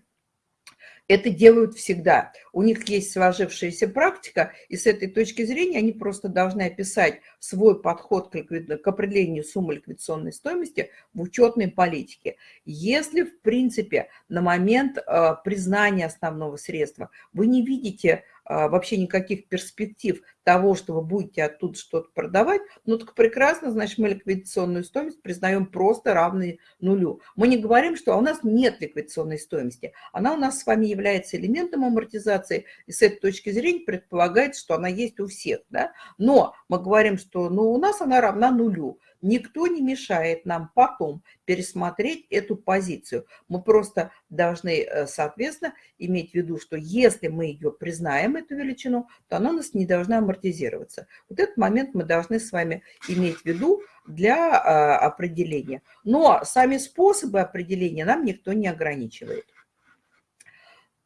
это делают всегда. У них есть сложившаяся практика, и с этой точки зрения они просто должны описать свой подход к, определению суммы ликвидационной стоимости в учетной политике. Если, в принципе, на момент э, признания основного средства вы не видите а, вообще никаких перспектив того, что вы будете оттуда что-то продавать, ну так прекрасно, значит, мы ликвидационную стоимость признаем просто равной нулю. Мы не говорим, что у нас нет ликвидационной стоимости. Она у нас с вами является элементом амортизации, и с этой точки зрения предполагается, что она есть у всех. Да? Но мы говорим, что ну, у нас она равна нулю. Никто не мешает нам потом пересмотреть эту позицию. Мы просто должны, э, соответственно, иметь в виду, что если мы ее признаем, эту величину, то она у нас не должна амортизироваться. Вот этот момент мы должны с вами иметь в виду для а, определения. Но сами способы определения нам никто не ограничивает.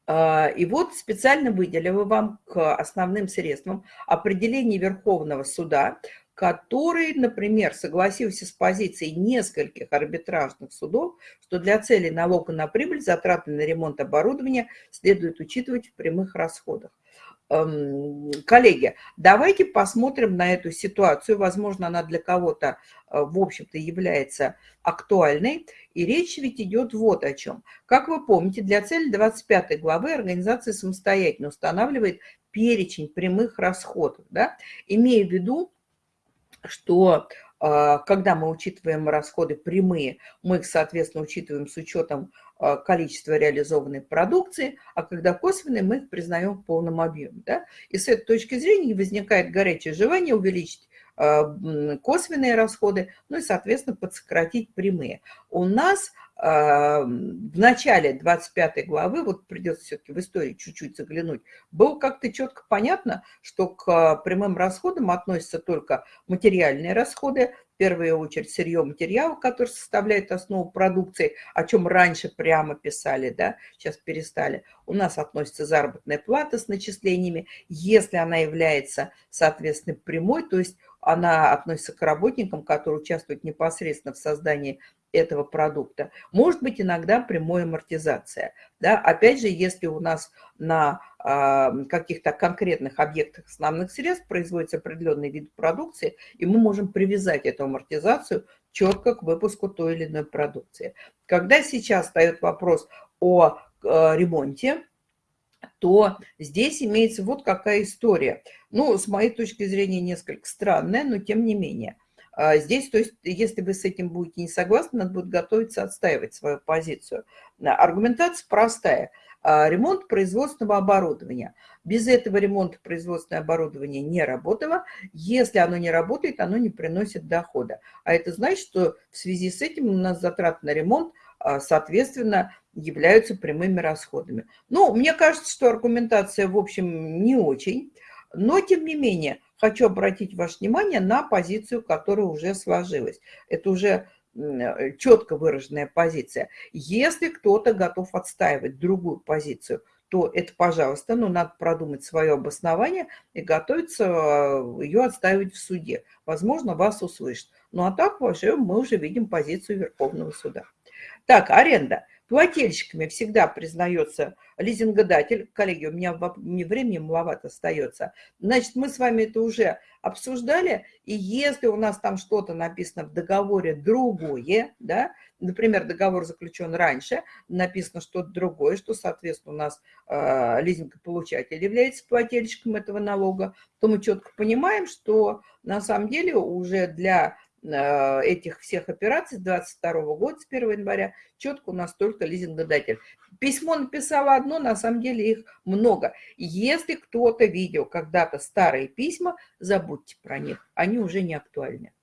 А, и вот специально выделила вам к основным средствам определение Верховного суда который, например, согласился с позицией нескольких арбитражных судов, что для цели налога на прибыль затраты на ремонт оборудования следует учитывать в прямых расходах. Эм, коллеги, давайте посмотрим на эту ситуацию. Возможно, она для кого-то, э, в общем-то, является актуальной. И речь ведь идет вот о чем. Как вы помните, для цели 25 главы организация самостоятельно устанавливает перечень прямых расходов, да, имея в виду, что а, когда мы учитываем расходы прямые, мы их, соответственно, учитываем с учетом а, количества реализованной продукции, а когда косвенные, мы их признаем в полном объеме. Да? И с этой точки зрения возникает горячее желание увеличить а, косвенные расходы, ну и, соответственно, подсократить прямые. У нас в начале 25 главы, вот придется все-таки в истории чуть-чуть заглянуть, было как-то четко понятно, что к прямым расходам относятся только материальные расходы, в первую очередь сырье материал, который составляет основу продукции, о чем раньше прямо писали, да, сейчас перестали. У нас относится заработная плата с начислениями, если она является, соответственно, прямой, то есть она относится к работникам, которые участвуют непосредственно в создании этого продукта. Может быть иногда прямой амортизация. Да? Опять же, если у нас на э, каких-то конкретных объектах основных средств производится определенный вид продукции, и мы можем привязать эту амортизацию четко к выпуску той или иной продукции. Когда сейчас встает вопрос о э, ремонте, то здесь имеется вот какая история. Ну, с моей точки зрения, несколько странная, но тем не менее. А здесь, то есть, если вы с этим будете не согласны, надо будет готовиться отстаивать свою позицию. Аргументация простая. А, ремонт производственного оборудования. Без этого ремонта производственное оборудование не работало. Если оно не работает, оно не приносит дохода. А это значит, что в связи с этим у нас затраты на ремонт а, соответственно, являются прямыми расходами. Ну, мне кажется, что аргументация, в общем, не очень, но, тем не менее, хочу обратить ваше внимание на позицию, которая уже сложилась. Это уже э, четко выраженная позиция. Если кто-то готов отстаивать другую позицию, то это, пожалуйста, но надо продумать свое обоснование и готовиться э, ее отстаивать в суде. Возможно, вас услышат. Ну а так вообще мы уже видим позицию Верховного суда. Так, аренда. Плательщиками всегда признается лизингодатель. Коллеги, у меня времени маловато остается. Значит, мы с вами это уже обсуждали. И если у нас там что-то написано в договоре другое, да, например, договор заключен раньше, написано что-то другое, что, соответственно, у нас э, лизингополучатель является плательщиком этого налога, то мы четко понимаем, что на самом деле уже для этих всех операций с 22 года, с 1 января, четко у нас только лизингодатель. Письмо написала одно, на самом деле их много. Если кто-то видел когда-то старые письма, забудьте про них, они уже не актуальны.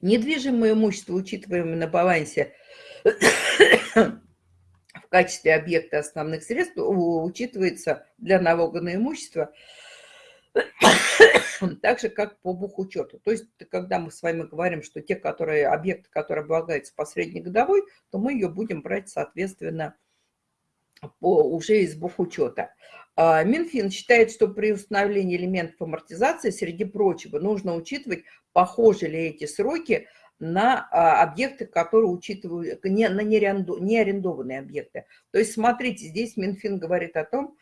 Недвижимое имущество, учитываемое на балансе <coughs> в качестве объекта основных средств, учитывается для налога на имущество <coughs> – так же, как по бухучету. То есть, когда мы с вами говорим, что те, которые, объекты, которые облагаются по среднегодовой, то мы ее будем брать, соответственно, по, уже из бухучета. А, Минфин считает, что при установлении элементов амортизации, среди прочего, нужно учитывать, похожи ли эти сроки на а, объекты, которые учитывают, не, на неарендованные объекты. То есть, смотрите, здесь Минфин говорит о том,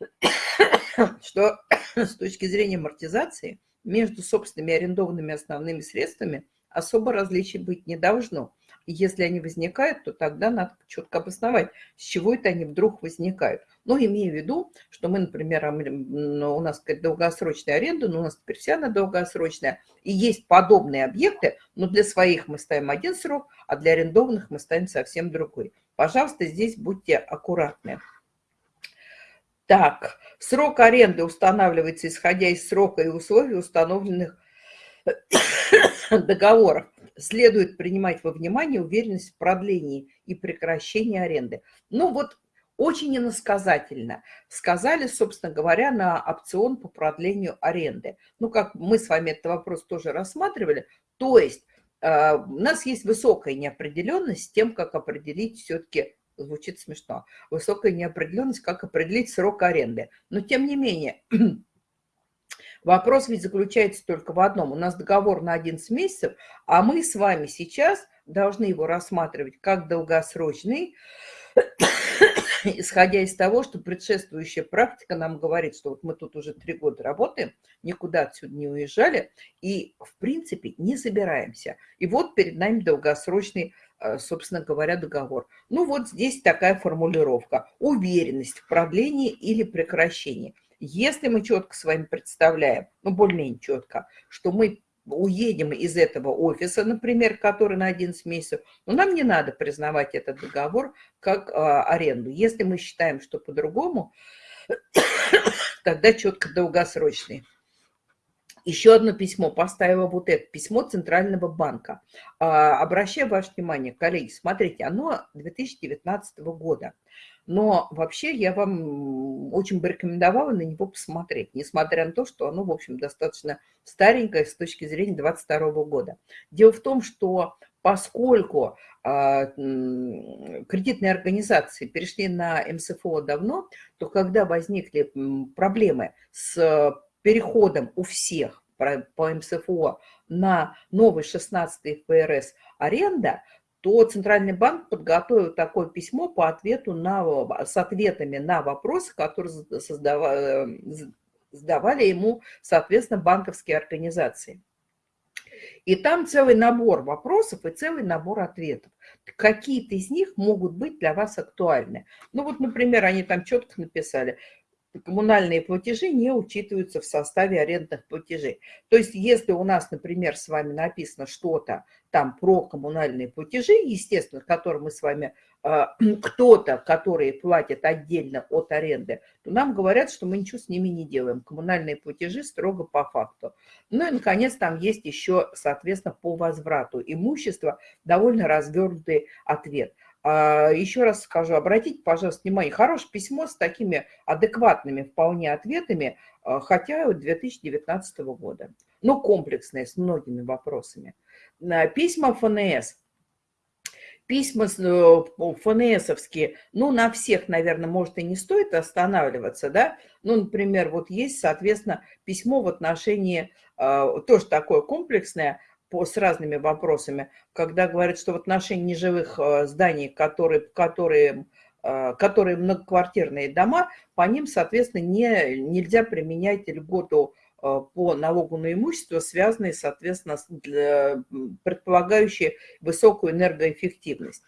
<coughs> что с точки зрения амортизации между собственными арендованными основными средствами особо различий быть не должно. Если они возникают, то тогда надо четко обосновать, с чего это они вдруг возникают. Но имея в виду, что мы, например, ну, у нас долгосрочная аренда, но у нас теперь вся она долгосрочная, и есть подобные объекты, но для своих мы ставим один срок, а для арендованных мы ставим совсем другой. Пожалуйста, здесь будьте аккуратны. Так, срок аренды устанавливается, исходя из срока и условий, установленных <coughs> договоров. Следует принимать во внимание уверенность в продлении и прекращении аренды. Ну вот очень иносказательно. Сказали, собственно говоря, на опцион по продлению аренды. Ну, как мы с вами этот вопрос тоже рассматривали, то есть э, у нас есть высокая неопределенность с тем, как определить все-таки звучит смешно. Высокая неопределенность, как определить срок аренды. Но тем не менее, <clears throat> вопрос ведь заключается только в одном. У нас договор на 11 месяцев, а мы с вами сейчас должны его рассматривать как долгосрочный, <clears throat> исходя из того, что предшествующая практика нам говорит, что вот мы тут уже три года работаем, никуда отсюда не уезжали и, в принципе, не собираемся. И вот перед нами долгосрочный собственно говоря, договор. Ну вот здесь такая формулировка. Уверенность в продлении или прекращении. Если мы четко с вами представляем, ну более-менее четко, что мы уедем из этого офиса, например, который на 11 месяцев, но нам не надо признавать этот договор как а, аренду. Если мы считаем, что по-другому, <coughs> тогда четко долгосрочный. Еще одно письмо, поставила вот это письмо Центрального банка. А, обращаю ваше внимание, коллеги, смотрите, оно 2019 года. Но вообще я вам очень бы рекомендовала на него посмотреть, несмотря на то, что оно, в общем, достаточно старенькое с точки зрения 2022 года. Дело в том, что поскольку а, кредитные организации перешли на МСФО давно, то когда возникли проблемы с переходом у всех по МСФО на новый 16 ФРС аренда, то Центральный банк подготовил такое письмо по ответу на, с ответами на вопросы, которые создавали, задавали ему, соответственно, банковские организации. И там целый набор вопросов и целый набор ответов. Какие-то из них могут быть для вас актуальны. Ну вот, например, они там четко написали, коммунальные платежи не учитываются в составе арендных платежей. То есть если у нас, например, с вами написано что-то там про коммунальные платежи, естественно, которые мы с вами, а, <clears throat> кто-то, которые платят отдельно от аренды, то нам говорят, что мы ничего с ними не делаем. Коммунальные платежи строго по факту. Ну и, наконец, там есть еще, соответственно, по возврату имущества довольно развернутый ответ – еще раз скажу, обратите, пожалуйста, внимание, хорошее письмо с такими адекватными вполне ответами, а, хотя 2019 года. Но комплексное, с многими вопросами. Письма ФНС. Письма э, ФНСовские, ну, на всех, наверное, может и не стоит останавливаться, да. Ну, например, вот есть, соответственно, письмо в отношении, а, тоже такое комплексное, с разными вопросами, когда говорят, что в отношении неживых э, зданий, которые, которые, э, которые многоквартирные дома, по ним, соответственно, не, нельзя применять льготу э, по налогу на имущество, связанные, соответственно, предполагающие высокую энергоэффективность.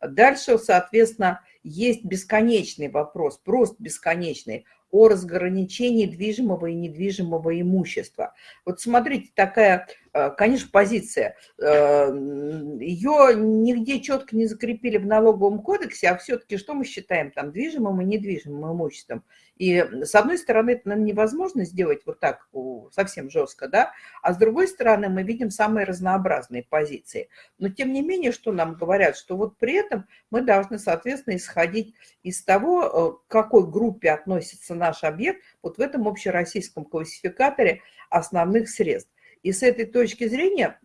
Дальше, соответственно, есть бесконечный вопрос, просто бесконечный о разграничении движимого и недвижимого имущества. Вот смотрите, такая, конечно, позиция. Э, Ее нигде четко не закрепили в налоговом кодексе, а все-таки что мы считаем там движимым и недвижимым имуществом? И с одной стороны, это нам невозможно сделать вот так совсем жестко, да, а с другой стороны, мы видим самые разнообразные позиции. Но тем не менее, что нам говорят, что вот при этом мы должны, соответственно, исходить из того, э, к какой группе относится наш объект вот в этом общероссийском классификаторе основных средств. И с этой точки зрения,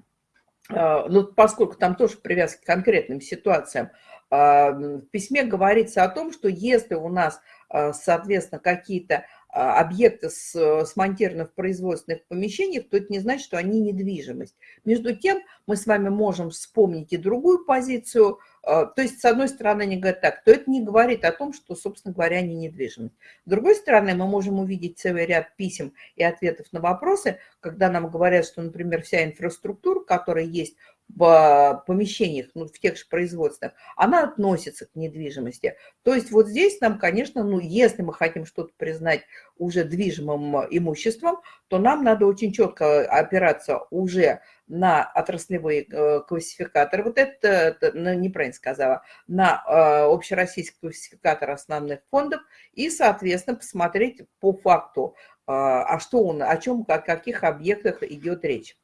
э, ну, поскольку там тоже привязка к конкретным ситуациям, э, в письме говорится о том, что если у нас, соответственно, какие-то а, объекты смонтированы в производственных помещениях, то это не значит, что они недвижимость. Между тем, мы с вами можем вспомнить и другую позицию. А, то есть, с одной стороны, они говорят так, то это не говорит о том, что, собственно говоря, они недвижимость. С другой стороны, мы можем увидеть целый ряд писем и ответов на вопросы, когда нам говорят, что, например, вся инфраструктура, которая есть помещениях, ну, в тех же производствах, она относится к недвижимости. То есть вот здесь нам, конечно, ну, если мы хотим что-то признать уже движимым имуществом, то нам надо очень четко опираться уже на отраслевые э, классификаторы, вот это, это ну, неправильно сказала, на э, общероссийский классификатор основных фондов и, соответственно, посмотреть по факту, э, а что он, о чем, о каких объектах идет речь.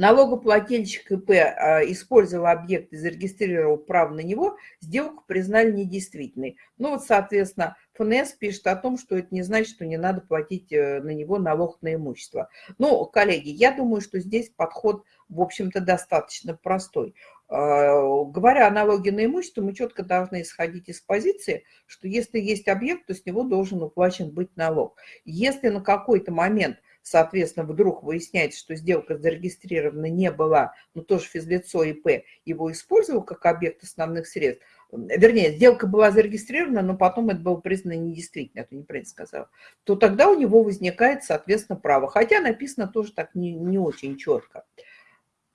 Налогоплательщик ИП а, использовал объект и зарегистрировал право на него, сделку признали недействительной. Ну вот, соответственно, ФНС пишет о том, что это не значит, что не надо платить э, на него налог на имущество. Ну, коллеги, я думаю, что здесь подход, в общем-то, достаточно простой. А, говоря о налоге на имущество, мы четко должны исходить из позиции, что если есть объект, то с него должен уплачен быть налог. Если на какой-то момент – соответственно, вдруг выясняется, что сделка зарегистрирована не была, но тоже физлицо ИП его использовал как объект основных средств, вернее, сделка была зарегистрирована, но потом это было признано недействительно, это неправильно сказала, то тогда у него возникает, соответственно, право. Хотя написано тоже так не, не очень четко.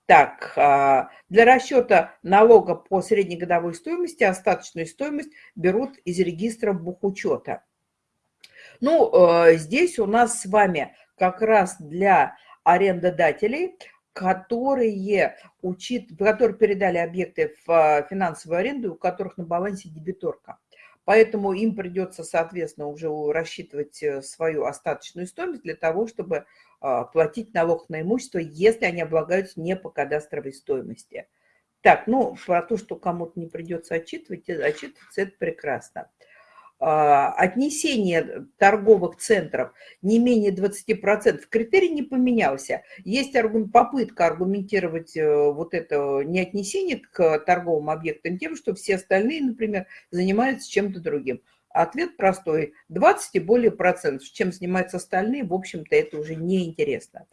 Так, а, для расчета налога по среднегодовой стоимости остаточную стоимость берут из регистра бухучета. Ну, э, здесь у нас с вами как раз для арендодателей, которые, учит, которые передали объекты в э, финансовую аренду, у которых на балансе дебиторка. Поэтому им придется, соответственно, уже рассчитывать э, свою остаточную стоимость для того, чтобы платить налог на имущество, если они облагаются не по кадастровой стоимости. Так, ну, про то, что кому-то не придется отчитывать, отчитываться, это прекрасно. А, отнесение торговых центров не менее 20%, критерий не поменялся. Есть попытка аргументировать э, вот это неотнесение к торговым объектам тем, что все остальные, например, занимаются чем-то другим. Ответ простой. 20 и более процентов. Чем занимаются остальные, в общем-то, это уже неинтересно.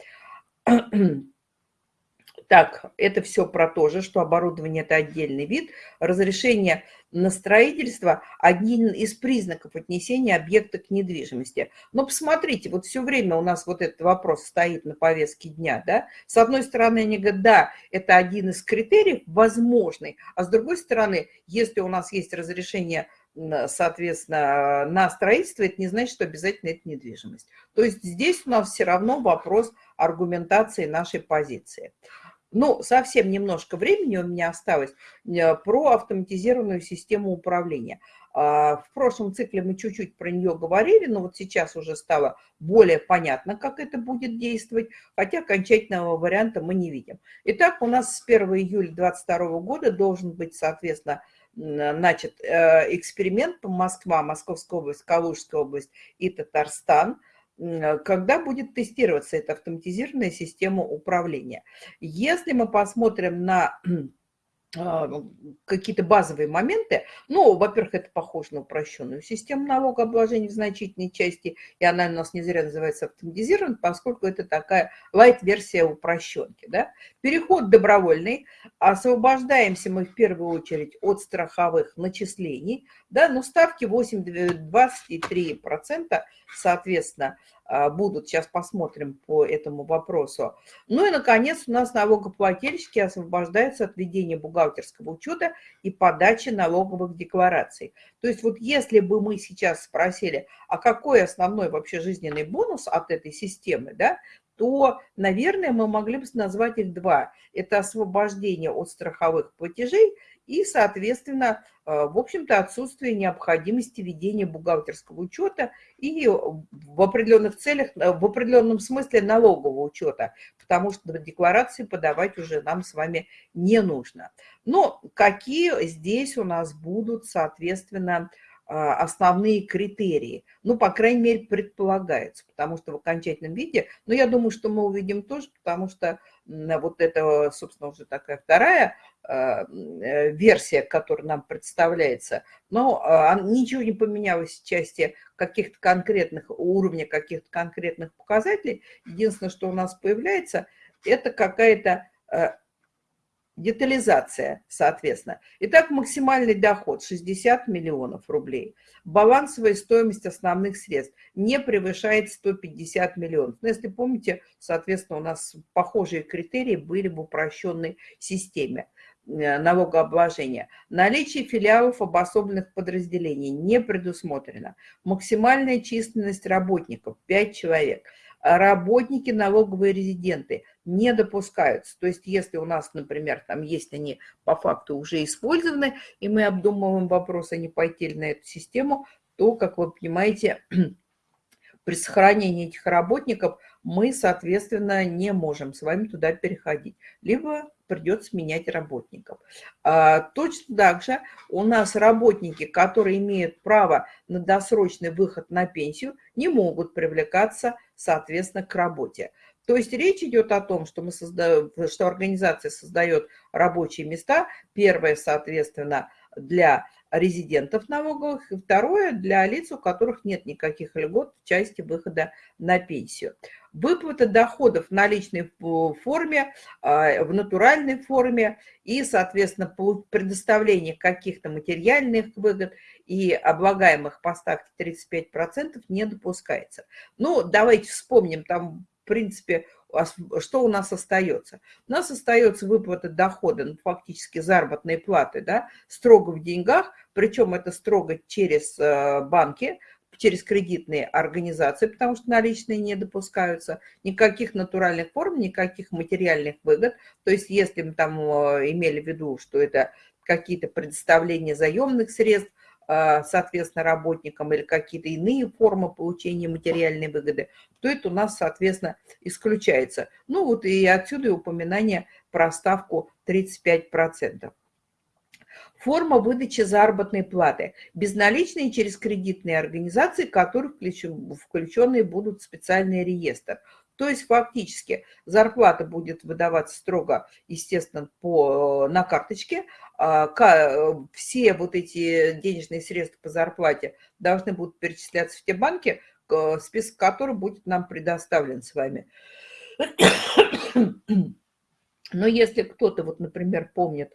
Так, это все про то же, что оборудование – это отдельный вид. Разрешение на строительство – один из признаков отнесения объекта к недвижимости. Но посмотрите, вот все время у нас вот этот вопрос стоит на повестке дня. Да? С одной стороны, они говорят, да, это один из критериев возможный, а с другой стороны, если у нас есть разрешение соответственно, на строительство, это не значит, что обязательно это недвижимость. То есть здесь у нас все равно вопрос аргументации нашей позиции. Ну, совсем немножко времени у меня осталось э, про автоматизированную систему управления. А, в прошлом цикле мы чуть-чуть про нее говорили, но вот сейчас уже стало более понятно, как это будет действовать, хотя окончательного варианта мы не видим. Итак, у нас с 1 июля 2022 года должен быть, соответственно, значит, э, эксперимент по Москва, Московская область, Калужская область и Татарстан, когда будет тестироваться эта автоматизированная система управления. Если мы посмотрим на <clears throat> какие-то базовые моменты. Ну, во-первых, это похоже на упрощенную систему налогообложения в значительной части, и она у нас не зря называется автоматизированной, поскольку это такая лайт-версия упрощенки. Да? Переход добровольный. Освобождаемся мы в первую очередь от страховых начислений. Да? Но ставки 8, 23%, соответственно, а, будут. Сейчас посмотрим по этому вопросу. Ну и, наконец, у нас налогоплательщики освобождаются от ведения бухгалтерского учета и подачи налоговых деклараций. То есть вот если бы мы сейчас спросили, а какой основной вообще жизненный бонус от этой системы, да, то, наверное, мы могли бы назвать их два. Это освобождение от страховых платежей и, соответственно, э, в общем-то, отсутствие необходимости ведения бухгалтерского учета и в определенных целях, э, в определенном смысле налогового учета, потому что декларации подавать уже нам с вами не нужно. Но какие здесь у нас будут, соответственно, основные критерии. Ну, по крайней мере, предполагается, потому что в окончательном виде, но я думаю, что мы увидим тоже, потому что вот это, собственно, уже такая вторая а, э, версия, которая нам представляется, но а, ничего не поменялось в части каких-то конкретных уровня, каких-то конкретных показателей. Единственное, что у нас появляется, это какая-то детализация, соответственно. Итак, максимальный доход 60 миллионов рублей. Балансовая стоимость основных средств не превышает 150 миллионов. Но если помните, соответственно, у нас похожие критерии были в упрощенной системе э, налогообложения. Наличие филиалов обособленных подразделений не предусмотрено. Максимальная численность работников 5 человек – работники налоговые резиденты не допускаются. То есть если у нас, например, там есть они по факту уже использованы, и мы обдумываем вопрос, а не пойти ли на эту систему, то, как вы понимаете, <clears throat> при сохранении этих работников мы, соответственно, не можем с вами туда переходить. Либо придется менять работников. А, точно так же у нас работники, которые имеют право на досрочный выход на пенсию, не могут привлекаться, соответственно, к работе. То есть речь идет о том, что, мы создаем, что организация создает рабочие места. Первое, соответственно, для резидентов налоговых, и второе для лиц, у которых нет никаких льгот в части выхода на пенсию. Выплата доходов в наличной форме, а, в натуральной форме и, соответственно, предоставление каких-то материальных выгод и облагаемых по ставке 35% не допускается. Ну, давайте вспомним, там, в принципе, что у нас остается? У нас остается выплата дохода, ну, фактически заработной платы, да, строго в деньгах, причем это строго через э, банки, через кредитные организации, потому что наличные не допускаются, никаких натуральных форм, никаких материальных выгод. То есть если мы там э, имели в виду, что это какие-то предоставления заемных средств, соответственно, работникам или какие-то иные формы получения материальной выгоды, то это у нас, соответственно, исключается. Ну вот и отсюда и упоминание про ставку 35%. Форма выдачи заработной платы. Безналичные через кредитные организации, которые включены будут в специальный реестр. То есть фактически зарплата будет выдаваться строго, естественно, по, на карточке. А, все вот эти денежные средства по зарплате должны будут перечисляться в те банки, список которых будет нам предоставлен с вами. <coughs> Но если кто-то, вот, например, помнит,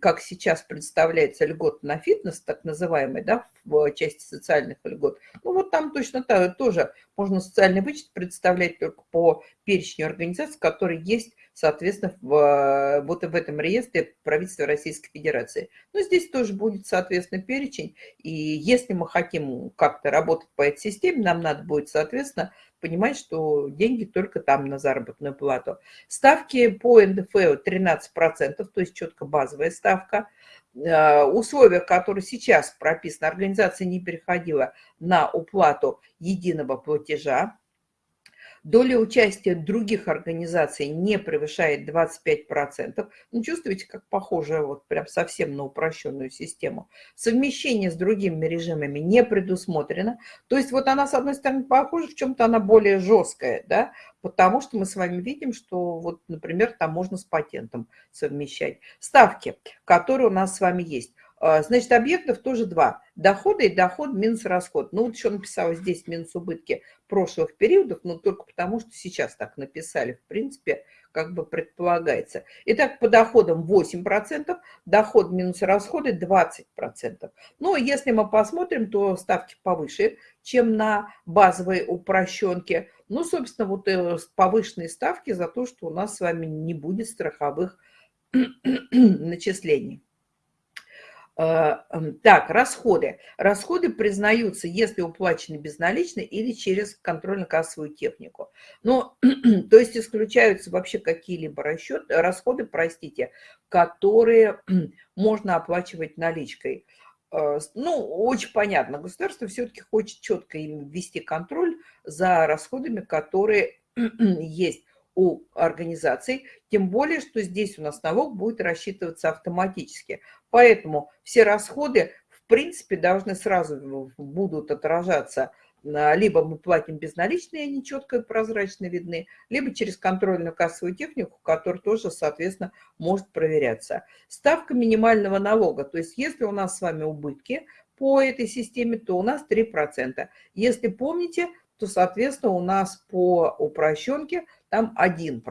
как сейчас представляется льгот на фитнес, так называемый, да, в части социальных льгот, ну вот там точно так, тоже можно социальный вычет представлять только по перечню организаций, которые есть, соответственно, в, вот в этом реестре правительства Российской Федерации. Но здесь тоже будет, соответственно, перечень, и если мы хотим как-то работать по этой системе, нам надо будет, соответственно, понимать, что деньги только там на заработную плату. Ставки по НДФ 13%, то есть четко базовая ставка. Э, условия, которые сейчас прописаны, организация не переходила на уплату единого платежа. Доля участия других организаций не превышает 25%. Ну, чувствуете, как похоже вот прям совсем на упрощенную систему. Совмещение с другими режимами не предусмотрено. То есть вот она, с одной стороны, похожа, в чем-то она более жесткая, да, потому что мы с вами видим, что вот, например, там можно с патентом совмещать. Ставки, которые у нас с вами есть. А, значит, объектов тоже два. Доходы и доход минус расход. Ну, вот еще написала здесь минус убытки прошлых периодов, но только потому, что сейчас так написали. В принципе, как бы предполагается. Итак, по доходам 8%, доход минус расходы 20%. Ну, если мы посмотрим, то ставки повыше, чем на базовой упрощенке. Ну, собственно, вот э, повышенные ставки за то, что у нас с вами не будет страховых <clears throat> начислений. А, так, расходы. Расходы признаются, если уплачены безналично или через контрольно-кассовую технику. Ну, <clears throat> то есть исключаются вообще какие-либо расчеты, расходы, простите, которые можно оплачивать наличкой. А, ну, очень понятно, государство все-таки хочет четко им ввести контроль за расходами, которые <clears throat> есть у организаций, тем более, что здесь у нас налог будет рассчитываться автоматически. Поэтому все расходы, в принципе, должны сразу будут отражаться либо мы платим безналичные, они четко и прозрачно видны, либо через контрольную кассовую технику, которая тоже, соответственно, может проверяться. Ставка минимального налога, то есть если у нас с вами убытки по этой системе, то у нас 3%. Если помните, то, соответственно, у нас по упрощенке там 1%.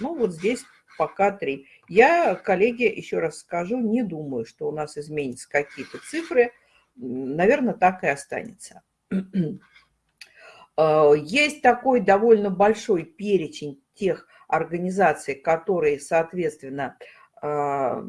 Ну, вот здесь пока 3. Я, коллеги, еще раз скажу, не думаю, что у нас изменятся какие-то цифры. Наверное, так и останется. А, есть такой довольно большой перечень тех организаций, которые, соответственно, а,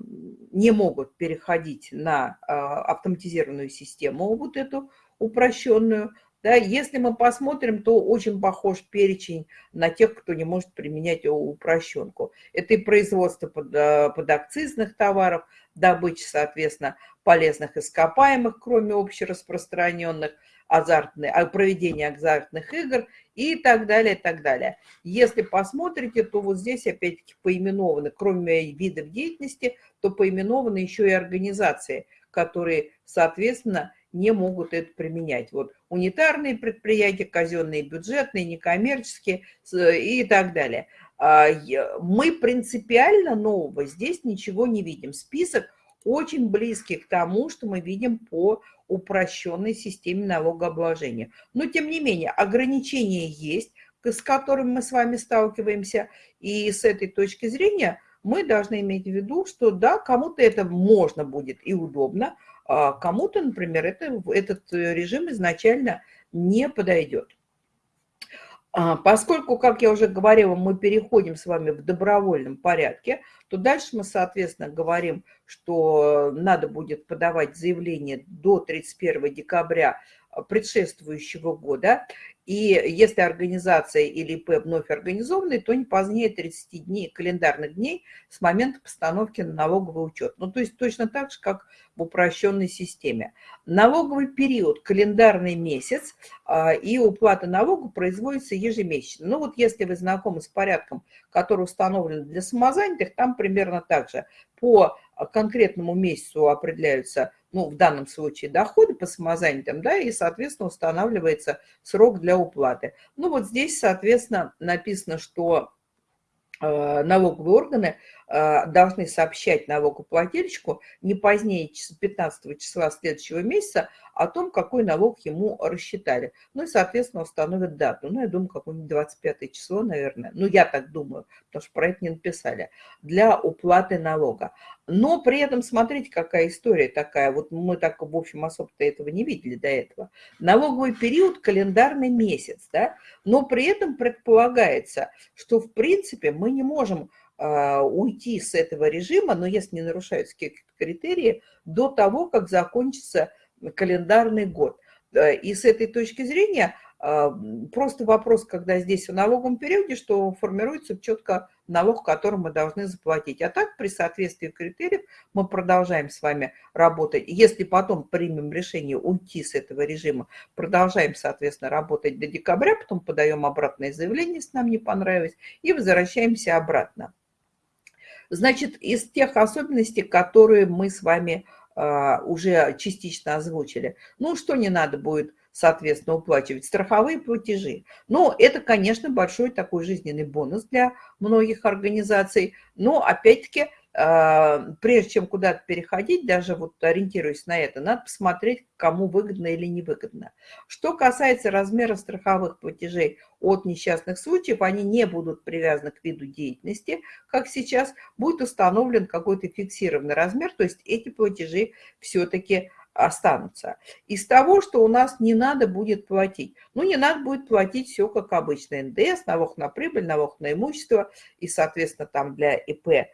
не могут переходить на а, автоматизированную систему, вот эту упрощенную. Да, если мы посмотрим, то очень похож перечень на тех, кто не может применять упрощенку. Это и производство под, э, подакцизных товаров, добыча, соответственно, полезных ископаемых, кроме общераспространенных, азартные, а, проведение азартных игр и так далее, и так далее. Если посмотрите, то вот здесь опять-таки поименованы, кроме видов деятельности, то поименованы еще и организации, которые, соответственно, не могут это применять. Вот унитарные предприятия, казенные, бюджетные, некоммерческие и так далее. А, мы принципиально нового здесь ничего не видим. Список очень близкий к тому, что мы видим по упрощенной системе налогообложения. Но, тем не менее, ограничения есть, с которыми мы с вами сталкиваемся. И с этой точки зрения мы должны иметь в виду, что да, кому-то это можно будет и удобно, а кому-то, например, это, этот режим изначально не подойдет. А, поскольку, как я уже говорила, мы переходим с вами в добровольном порядке, то дальше мы, соответственно, говорим, что надо будет подавать заявление до 31 декабря предшествующего года. И если организация или ИП вновь организованы, то не позднее 30 дней, календарных дней с момента постановки на налоговый учет. Ну, то есть точно так же, как в упрощенной системе. Налоговый период, календарный месяц, а, и уплата налога производится ежемесячно. Ну, вот если вы знакомы с порядком, который установлен для самозанятых, там примерно так же. По конкретному месяцу определяются ну, в данном случае доходы по самозанятым, да, и, соответственно, устанавливается срок для уплаты. Ну, вот здесь, соответственно, написано, что э, налоговые органы э, должны сообщать налогоплательщику не позднее 15 числа следующего месяца о том, какой налог ему рассчитали. Ну и, соответственно, установят дату. Ну, я думаю, какое-нибудь 25 число, наверное. Ну, я так думаю, потому что про это не написали. Для уплаты налога. Но при этом, смотрите, какая история такая. Вот мы так, в общем, особо-то этого не видели до этого. Налоговый период – календарный месяц, да? Но при этом предполагается, что, в принципе, мы не можем а, уйти с этого режима, но если не нарушаются какие-то критерии, до того, как закончится календарный год. И с этой точки зрения а, просто вопрос, когда здесь в налоговом периоде, что формируется четко налог, который мы должны заплатить. А так, при соответствии критериев, мы продолжаем с вами работать. Если потом примем решение уйти с этого режима, продолжаем, соответственно, работать до декабря, потом подаем обратное заявление, если нам не понравилось, и возвращаемся обратно. Значит, из тех особенностей, которые мы с вами а, уже частично озвучили. Ну, что не надо будет, соответственно, уплачивать? Страховые платежи. Ну, это, конечно, большой такой жизненный бонус для многих организаций, но, опять-таки, а, прежде чем куда-то переходить, даже вот ориентируясь на это, надо посмотреть, кому выгодно или невыгодно. Что касается размера страховых платежей от несчастных случаев, они не будут привязаны к виду деятельности, как сейчас, будет установлен какой-то фиксированный размер, то есть эти платежи все-таки останутся. Из того, что у нас не надо будет платить. Ну, не надо будет платить все как обычно. НДС, налог на прибыль, налог на имущество и, соответственно, там для ИП а,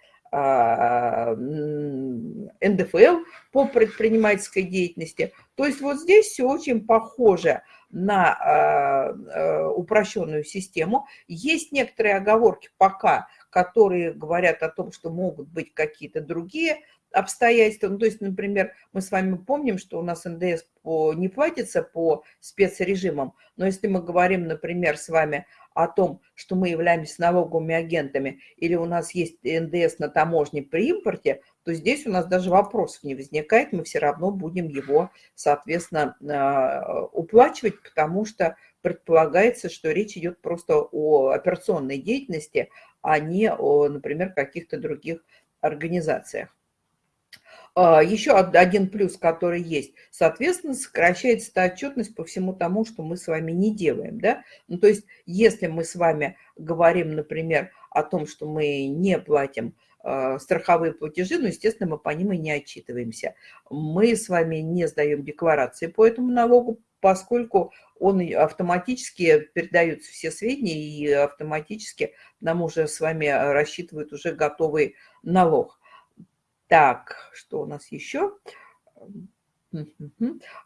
НДФЛ по предпринимательской деятельности. То есть вот здесь все очень похоже на а, а, упрощенную систему. Есть некоторые оговорки пока, которые говорят о том, что могут быть какие-то другие обстоятельства. Ну, то есть, например, мы с вами помним, что у нас НДС по, не платится по спецрежимам, но если мы говорим, например, с вами о том, что мы являемся налоговыми агентами, или у нас есть НДС на таможне при импорте, то здесь у нас даже вопросов не возникает, мы все равно будем его, соответственно, а, уплачивать, потому что предполагается, что речь идет просто о операционной деятельности, а не о, например, каких-то других организациях. А, Еще один плюс, который есть, соответственно, сокращается отчетность по всему тому, что мы с вами не делаем. Да? Ну, то есть, если мы с вами говорим, например, о том, что мы не платим а, страховые платежи, ну, естественно, мы по ним и не отчитываемся. Мы с вами не сдаем декларации по этому налогу, поскольку он автоматически передаются все сведения и автоматически нам уже с вами рассчитывают уже готовый налог. Так, что у нас еще?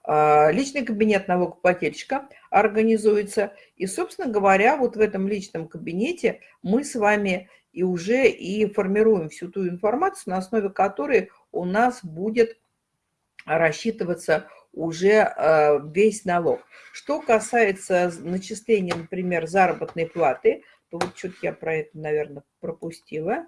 А, личный кабинет налогоплательщика организуется. И, собственно говоря, вот в этом личном кабинете мы с вами и уже и формируем всю ту информацию, на основе которой у нас будет рассчитываться уже а, весь налог. Что касается начисления, например, заработной платы, то вот что-то я про это, наверное, пропустила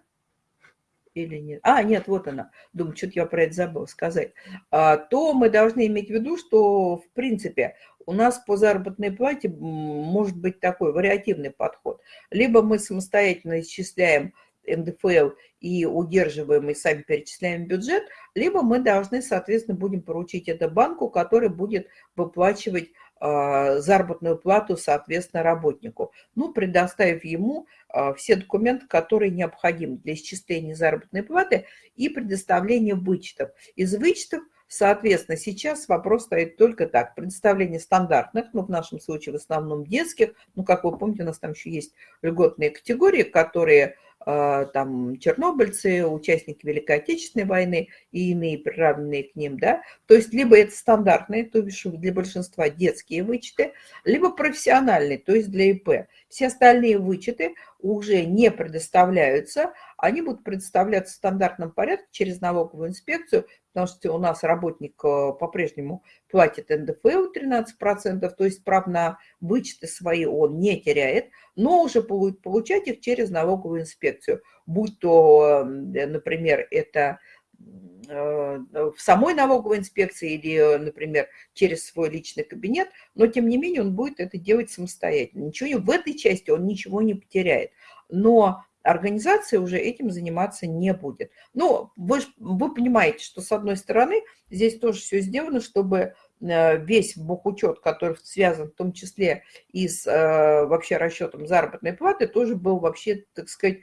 или нет, а, нет, вот она, думаю, что-то я про это забыл сказать, а, то мы должны иметь в виду, что, в принципе, у нас по заработной плате может быть такой вариативный подход. Либо мы самостоятельно исчисляем НДФЛ и удерживаем, и сами перечисляем бюджет, либо мы должны, соответственно, будем поручить это банку, который будет выплачивать заработную плату, соответственно, работнику. Ну, предоставив ему а, все документы, которые необходимы для исчисления заработной платы и предоставления вычетов. Из вычетов Соответственно, сейчас вопрос стоит только так. Предоставление стандартных, ну, в нашем случае в основном детских, ну, как вы помните, у нас там еще есть льготные категории, которые а, там чернобыльцы, участники Великой Отечественной войны и иные приравненные к ним, да, то есть либо это стандартные, то есть для большинства детские вычеты, либо профессиональные, то есть для ИП. Все остальные вычеты уже не предоставляются, они будут предоставляться в стандартном порядке через налоговую инспекцию, потому что у нас работник э, по-прежнему платит НДФЛ 13%, то есть прав на вычеты свои он не теряет, но уже будет получать их через налоговую инспекцию, будь то, например, это э, в самой налоговой инспекции или, например, через свой личный кабинет, но тем не менее он будет это делать самостоятельно. Ничего в этой части он ничего не потеряет. Но организация уже этим заниматься не будет. Но вы, вы понимаете, что с одной стороны здесь тоже все сделано, чтобы э, весь бухучет, который связан в том числе и с э, вообще расчетом заработной платы, тоже был вообще, так сказать,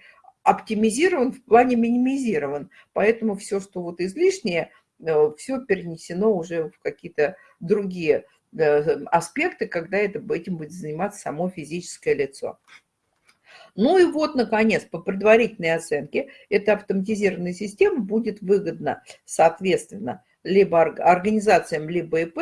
оптимизирован, в плане минимизирован. Поэтому все, что вот излишнее, э, все перенесено уже в какие-то другие аспекты, когда это, этим будет заниматься само физическое лицо. Ну и вот, наконец, по предварительной оценке, эта автоматизированная система будет выгодна, соответственно, либо организациям, либо ИП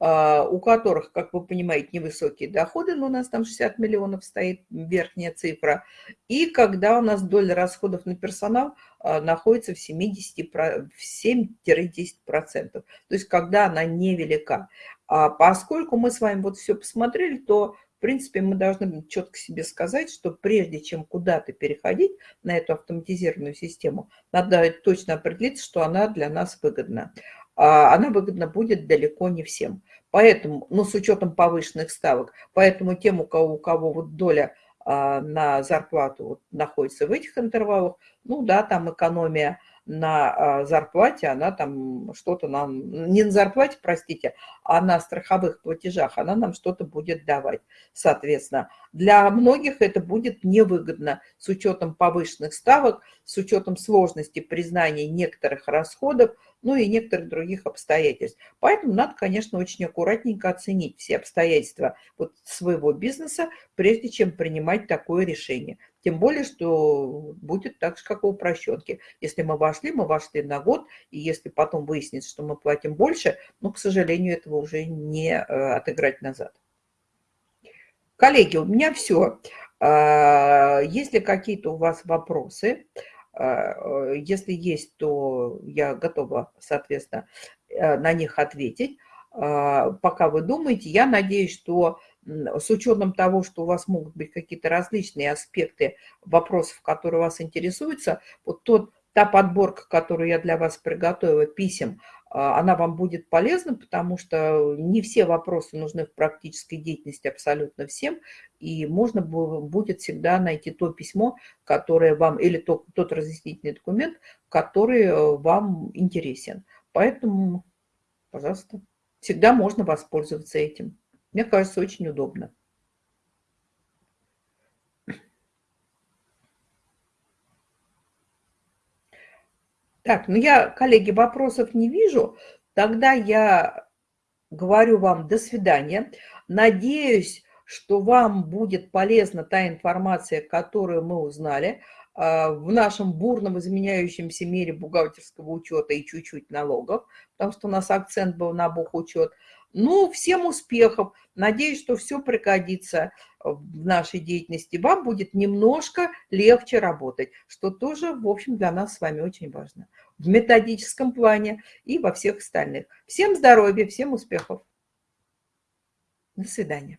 у которых, как вы понимаете, невысокие доходы, но у нас там 60 миллионов стоит верхняя цифра, и когда у нас доля расходов на персонал а, находится в 70-10%, то есть когда она невелика. А поскольку мы с вами вот все посмотрели, то в принципе, мы должны четко себе сказать, что прежде чем куда-то переходить на эту автоматизированную систему, надо точно определиться, что она для нас выгодна. А она выгодна будет далеко не всем. Поэтому, ну, с учетом повышенных ставок, поэтому тем, у кого, у кого вот доля а, на зарплату вот, находится в этих интервалах, ну да, там экономия на а, зарплате, она там что-то нам, не на зарплате, простите, а на страховых платежах, она нам что-то будет давать. Соответственно, для многих это будет невыгодно с учетом повышенных ставок, с учетом сложности признания некоторых расходов, ну и некоторых других обстоятельств. Поэтому надо, конечно, очень аккуратненько оценить все обстоятельства вот своего бизнеса, прежде чем принимать такое решение. Тем более, что будет так же, как у упрощенки. Если мы вошли, мы вошли на год, и если потом выяснится, что мы платим больше, ну, к сожалению, этого уже не э, отыграть назад. Коллеги, у меня все. А, есть ли какие-то у вас вопросы? А, если есть, то я готова, соответственно, э, на них ответить. А, пока вы думаете, я надеюсь, что с учетом того, что у вас могут быть какие-то различные аспекты вопросов, которые вас интересуются, вот тот, та подборка, которую я для вас приготовила, писем, а, она вам будет полезна, потому что не все вопросы нужны в практической деятельности абсолютно всем, и можно будет всегда найти то письмо, которое вам, или тот, тот разъяснительный документ, который э, вам интересен. Поэтому, пожалуйста, всегда можно воспользоваться этим. Мне кажется, очень удобно. Так, ну я, коллеги, вопросов не вижу. Тогда я говорю вам до свидания. Надеюсь, что вам будет полезна та информация, которую мы узнали а, в нашем бурном изменяющемся мире бухгалтерского учета и чуть-чуть налогов, потому что у нас акцент был на бухучет. Ну, всем успехов. Надеюсь, что все пригодится в нашей деятельности. Вам будет немножко легче работать, что тоже, в общем, для нас с вами очень важно. В методическом плане и во всех остальных. Всем здоровья, всем успехов. До свидания.